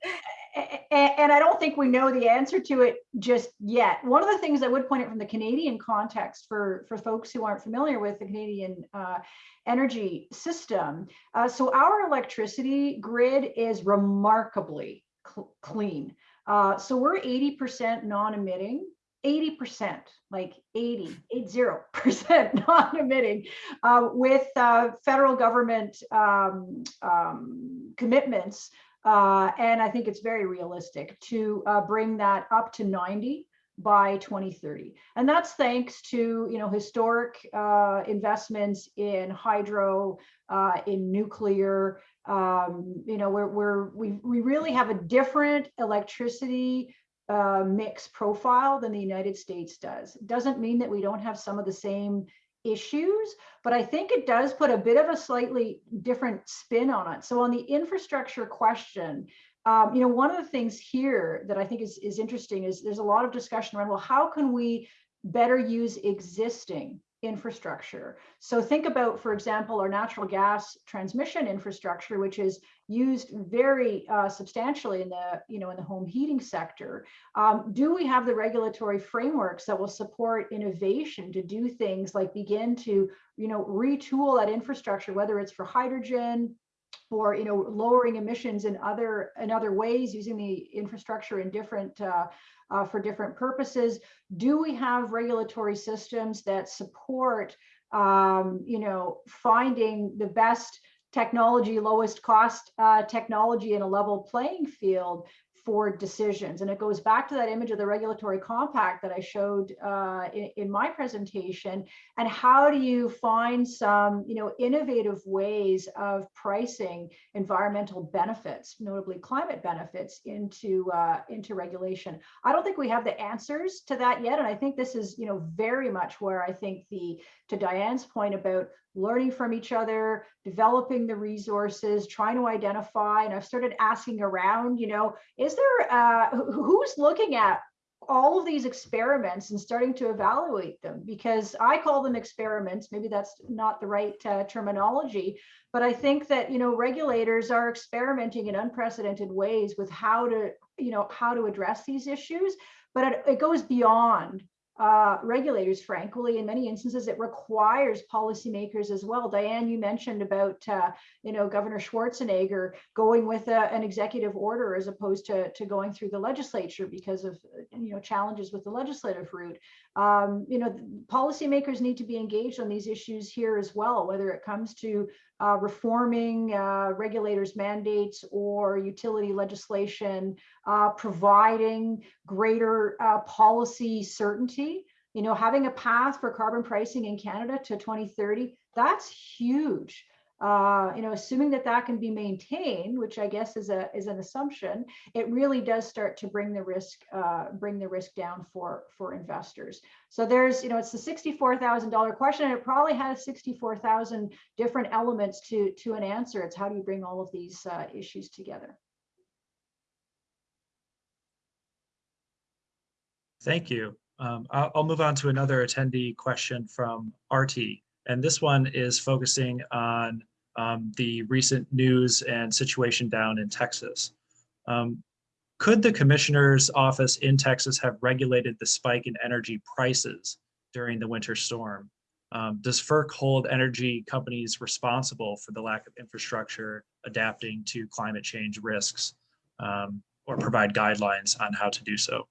and I don't think we know the answer to it just yet. One of the things I would point out from the Canadian context for, for folks who aren't familiar with the Canadian uh, energy system. Uh, so our electricity grid is remarkably cl- clean. Uh, so we're 80% non-emitting, 80%, like 80, 80% non-emitting uh, with uh, federal government um, um, commitments uh, and I think it's very realistic to uh, bring that up to 90 by 2030. And that's thanks to, you know, historic uh, investments in hydro, uh, in nuclear. Um, you know, we're, we're, we, we really have a different electricity uh, mix profile than the United States does. Doesn't mean that we don't have some of the same issues, but I think it does put a bit of a slightly different spin on it. So on the infrastructure question, um, you know, one of the things here that I think is, is interesting is there's a lot of discussion around, well, how can we better use existing infrastructure? So think about, for example, our natural gas transmission infrastructure, which is used very uh, substantially in the, you know, in the home heating sector. Um, do we have the regulatory frameworks that will support innovation to do things like begin to, you know, retool that infrastructure, whether it's for hydrogen, or you know lowering emissions in other in other ways using the infrastructure in different uh, uh, for different purposes. Do we have regulatory systems that support um, you know finding the best technology lowest cost uh, technology in a level playing field for decisions. And it goes back to that image of the regulatory compact that I showed uh, in, in, my presentation. And how do you find some, you know, innovative ways of pricing environmental benefits, notably climate benefits, into uh, into regulation? I don't think we have the answers to that yet. And I think this is, you know, very much where I think the to Dian's point about learning from each other, developing the resources, trying to identify. And I've started asking around, you know, is there, uh, who's looking at all of these experiments and starting to evaluate them? Because I call them experiments, maybe that's not the right uh, terminology, but I think that, you know, regulators are experimenting in unprecedented ways with how to, you know, how to address these issues. But it, it goes beyond uh, regulators, frankly, in many instances, it requires policymakers as well. Dian, you mentioned about, uh, you know, Governor Schwarzenegger going with a, an executive order as opposed to, to going through the legislature because of, you know, challenges with the legislative route. Um, you know, policymakers need to be engaged on these issues here as well, whether it comes to uh, reforming uh, regulators' mandates or utility legislation, uh, providing greater uh, policy certainty. You know, having a path for carbon pricing in Canada to 2030, that's huge uh, you know, assuming that that can be maintained, which I guess is a is an assumption, it really does start to bring the risk uh, bring the risk down for for investors. So there's, you know, it's the sixty-four thousand dollar question, and it probably has sixty-four thousand different elements to to an answer. It's how do you bring all of these uh, issues together? Thank you. Um, I'll, I'll move on to another attendee question from Artie. And this one is focusing on um, the recent news and situation down in Texas. Um, could the commissioner's office in Texas have regulated the spike in energy prices during the winter storm? Um, does FERC hold energy companies responsible for the lack of infrastructure adapting to climate change risks um, or provide guidelines on how to do so?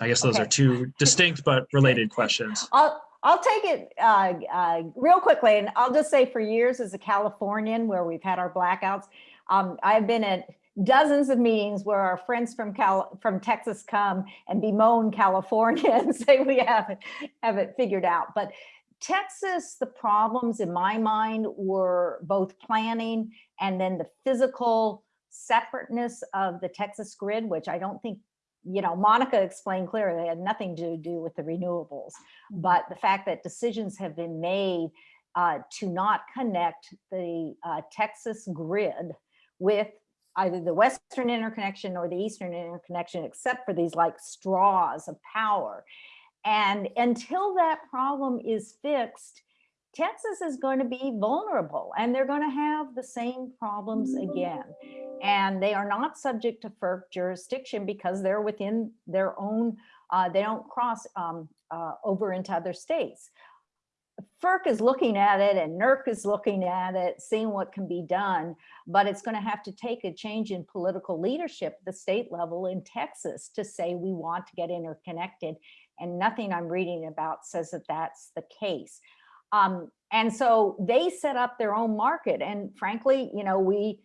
I guess those are two distinct but related questions. I'll, I'll take it uh, uh, real quickly, and I'll just say for years as a Californian where we've had our blackouts, um, I've been at dozens of meetings where our friends from Cal from Texas come and bemoan California and say we haven't have it figured out. But Texas, the problems in my mind were both planning and then the physical separateness of the Texas grid, which I don't think you know, Monica explained clearly, it had nothing to do with the renewables, but the fact that decisions have been made uh, to not connect the uh, Texas grid with either the Western interconnection or the Eastern interconnection, except for these like straws of power. And until that problem is fixed, Texas is going to be vulnerable and they're going to have the same problems again. And they are not subject to FERC jurisdiction because they're within their own, uh, they don't cross um, uh, over into other states. FERC is looking at it and NERC is looking at it, seeing what can be done, but it's going to have to take a change in political leadership at the state level in Texas to say we want to get interconnected. And nothing I'm reading about says that that's the case. Um, and so they set up their own market. And frankly, you know, we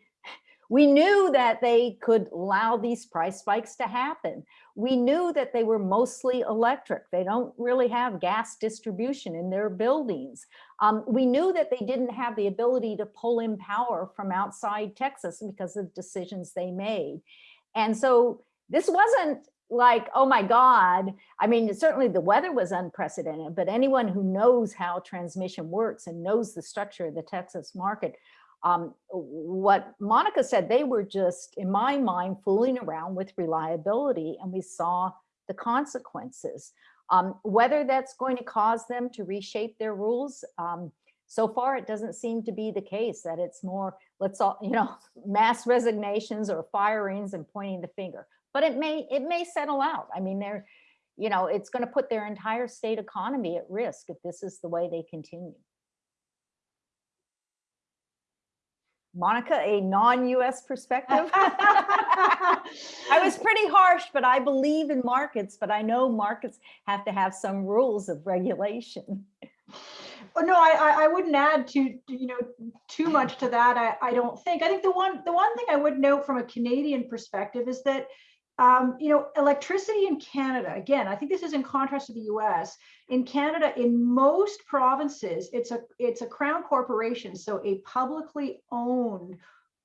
we knew that they could allow these price spikes to happen. We knew that they were mostly electric. They don't really have gas distribution in their buildings. Um, we knew that they didn't have the ability to pull in power from outside Texas because of decisions they made. And so this wasn't like, oh my God, I mean, certainly the weather was unprecedented, but anyone who knows how transmission works and knows the structure of the Texas market, um, what Monica said, they were just, in my mind, fooling around with reliability and we saw the consequences. Um, whether that's going to cause them to reshape their rules, um, so far it doesn't seem to be the case that it's more, let's all, you know, mass resignations or firings and pointing the finger but it may it may settle out. I mean, they're, you know, it's going to put their entire state economy at risk if this is the way they continue. Monica, a non-US perspective. I was pretty harsh, but I believe in markets, but I know markets have to have some rules of regulation. Well, no, I, I, I wouldn't add to, you know, too much to that. I, I don't think. I think the one, the one thing I would note from a Canadian perspective is that, um, you know, electricity in Canada, again, I think this is in contrast to the US. In Canada, in most provinces, it's a, it's a crown corporation, so a publicly owned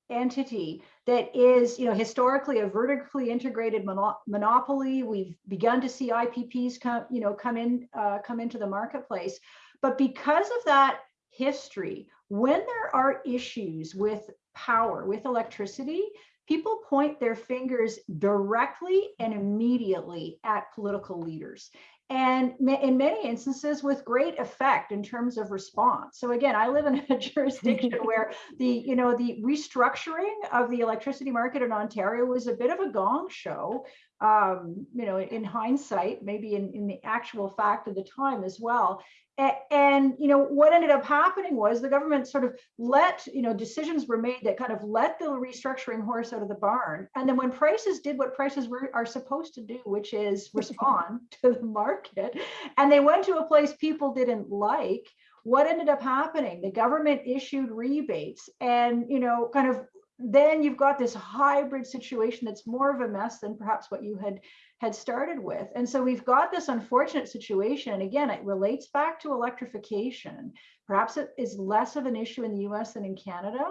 entity that is, you know, historically a vertically integrated mono monopoly. We've begun to see IPPs come, you know, come in, uh, come into the marketplace. But because of that history, when there are issues with power, with electricity, people point their fingers directly and immediately at political leaders. And in many instances with great effect in terms of response. So again, I live in a jurisdiction where the, you know, the restructuring of the electricity market in Ontario was a bit of a gong show, um, you know, in hindsight, maybe in, in the actual fact of the time as well. And you know what ended up happening was the government sort of let you know decisions were made that kind of let the restructuring horse out of the barn. And then when prices did what prices were are supposed to do which is respond to the market and they went to a place people didn't like what ended up happening? The government issued rebates and you know kind of then you've got this hybrid situation that's more of a mess than perhaps what you had had started with. And so we've got this unfortunate situation. And again, it relates back to electrification. Perhaps it is less of an issue in the US than in Canada.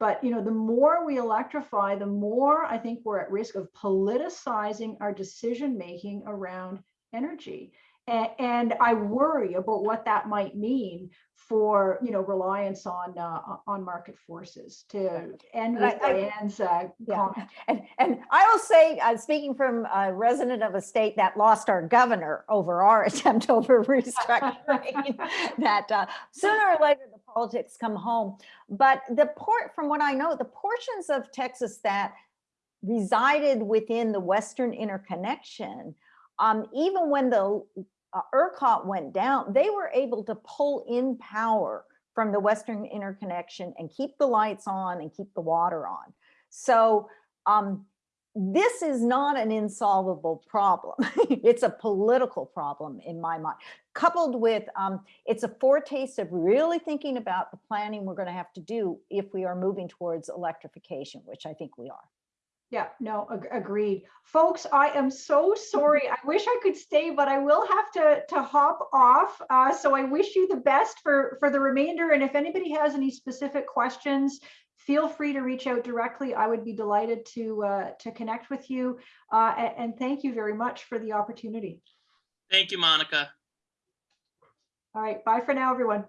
But you know, the more we electrify, the more I think we're at risk of politicizing our decision making around energy. And, I worry about what that might mean for you know reliance on uh, on market forces to end with I, Dian's uh, yeah. comment. And, and I will say, uh, speaking from a resident of a state that lost our governor over our attempt over restructuring, that uh, sooner or later the politics come home. But the port, from what I know, the portions of Texas that resided within the Western interconnection, um, even when the uh, ERCOT went down, they were able to pull in power from the Western interconnection and keep the lights on and keep the water on. So um, this is not an insolvable problem. it's a political problem in my mind, coupled with um, it's a foretaste of really thinking about the planning we're going to have to do if we are moving towards electrification, which I think we are. Yeah, no, ag- agreed. Folks, I am so sorry. I wish I could stay, but I will have to, to hop off. Uh, so I wish you the best for, for the remainder. And if anybody has any specific questions, feel free to reach out directly. I would be delighted to, uh, to connect with you. Uh, a- and, thank you very much for the opportunity. Thank you, Monica. All right, bye for now, everyone.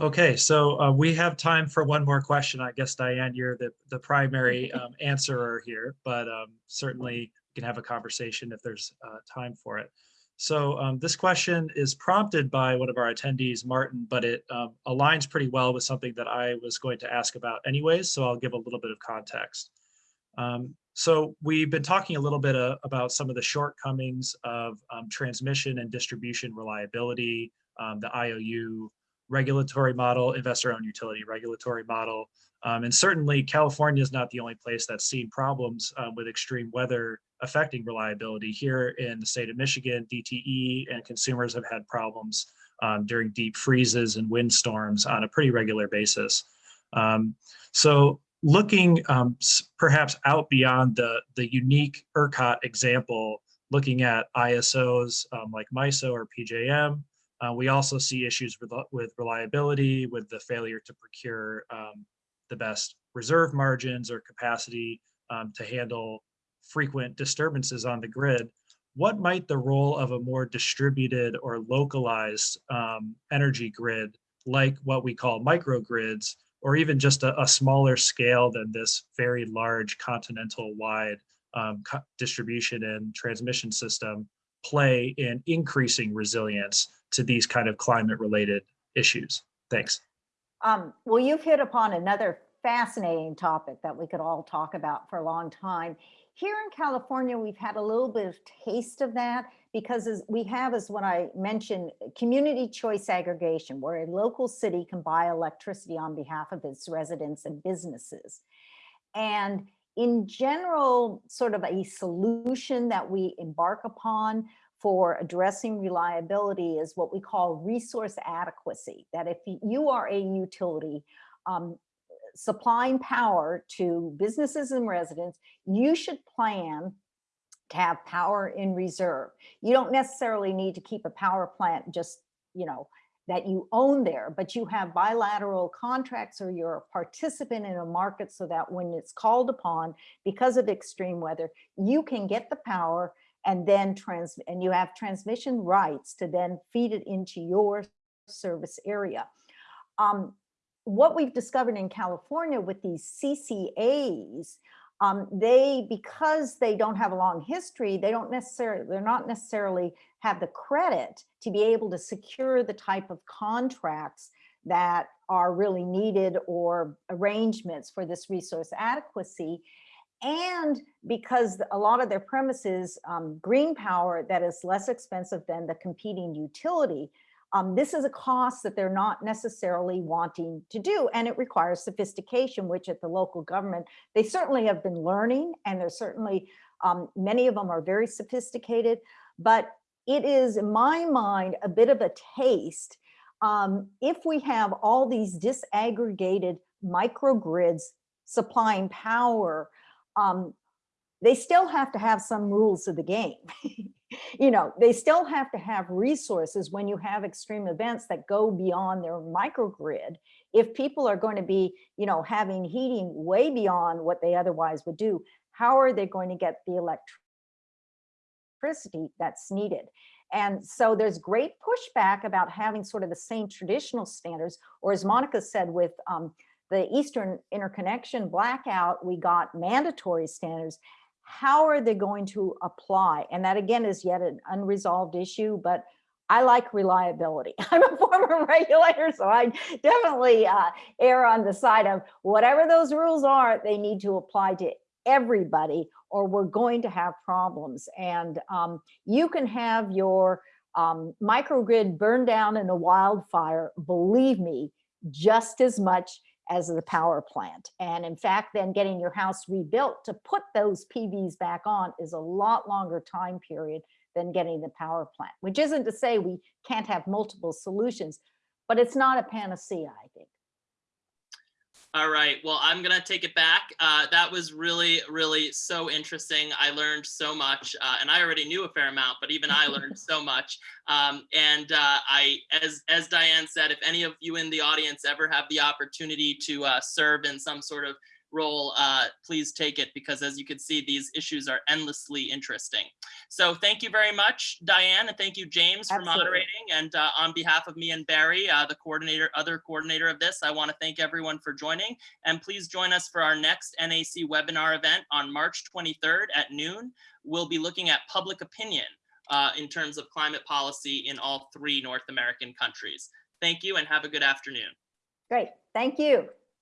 Okay, so uh, we have time for one more question. I guess Dian, you're the, the primary um, answerer here, but um, certainly we can have a conversation if there's uh, time for it. So um, this question is prompted by one of our attendees, Martin, but it um, aligns pretty well with something that I was going to ask about anyways, so I'll give a little bit of context. Um, so we've been talking a little bit uh, about some of the shortcomings of um, transmission and distribution reliability, um, the IOU regulatory model, investor-owned utility regulatory model. Um, and certainly California is not the only place that's seen problems um, with extreme weather affecting reliability. Here in the state of Michigan, DTE and consumers have had problems um, during deep freezes and windstorms on a pretty regular basis. Um, so looking um, perhaps out beyond the, the unique ERCOT example, looking at ISOs um, like MISO or PJM, uh, we also see issues with, with reliability, with the failure to procure um, the best reserve margins or capacity um, to handle frequent disturbances on the grid. What might the role of a more distributed or localized um, energy grid, like what we call microgrids, or even just a, a smaller scale than this very large continental-wide um, co- distribution and transmission system, play in increasing resilience to these kind of climate related issues? Thanks. Um, well, you've hit upon another fascinating topic that we could all talk about for a long time. Here in California, we've had a little bit of taste of that because as we have, as what I mentioned, community choice aggregation, where a local city can buy electricity on behalf of its residents and businesses. And in general, sort of a solution that we embark upon for addressing reliability is what we call resource adequacy. That if you are a utility um, supplying power to businesses and residents, you should plan to have power in reserve. You don't necessarily need to keep a power plant just, you know, that you own there, but you have bilateral contracts or you're a participant in a market so that when it's called upon because of extreme weather, you can get the power and then trans and you have transmission rights to then feed it into your service area. Um, what we've discovered in California with these CCAs, um, they because they don't have a long history, they don't necessarily they're not necessarily have the credit to be able to secure the type of contracts that are really needed or arrangements for this resource adequacy. And because a lot of their premises um, green power that is less expensive than the competing utility um, this is a cost that they're not necessarily wanting to do and it requires sophistication which at the local government they certainly have been learning and there's certainly um, many of them are very sophisticated but it is in my mind a bit of a taste um, if we have all these disaggregated microgrids supplying power um, they still have to have some rules of the game. you know, they still have to have resources when you have extreme events that go beyond their microgrid. If people are going to be, you know, having heating way beyond what they otherwise would do, how are they going to get the electricity that's needed? And so there's great pushback about having sort of the same traditional standards, or as Monica said with um, the Eastern interconnection blackout, we got mandatory standards. How are they going to apply? And that again is yet an unresolved issue, but I like reliability. I'm a former regulator, so I definitely uh, err on the side of whatever those rules are, they need to apply to everybody or we're going to have problems. And um, you can have your um, microgrid burned down in a wildfire, believe me, just as much as the power plant. And in fact, then getting your house rebuilt to put those PVs back on is a lot longer time period than getting the power plant, which isn't to say we can't have multiple solutions, but it's not a panacea, I think. All right, well, I'm gonna take it back. Uh, that was really, really so interesting. I learned so much, uh, and I already knew a fair amount, but even I learned so much. Um, and uh, I, as as Dian said, if any of you in the audience ever have the opportunity to uh, serve in some sort of role, uh, please take it because as you can see, these issues are endlessly interesting. So thank you very much, Dian, and thank you, James, for Absolutely. moderating. And uh, on behalf of me and Barry, uh, the coordinator, other coordinator of this, I want to thank everyone for joining. And please join us for our next NAC webinar event on March 23rd at noon. We'll be looking at public opinion uh, in terms of climate policy in all three North American countries. Thank you and have a good afternoon. Great, thank you.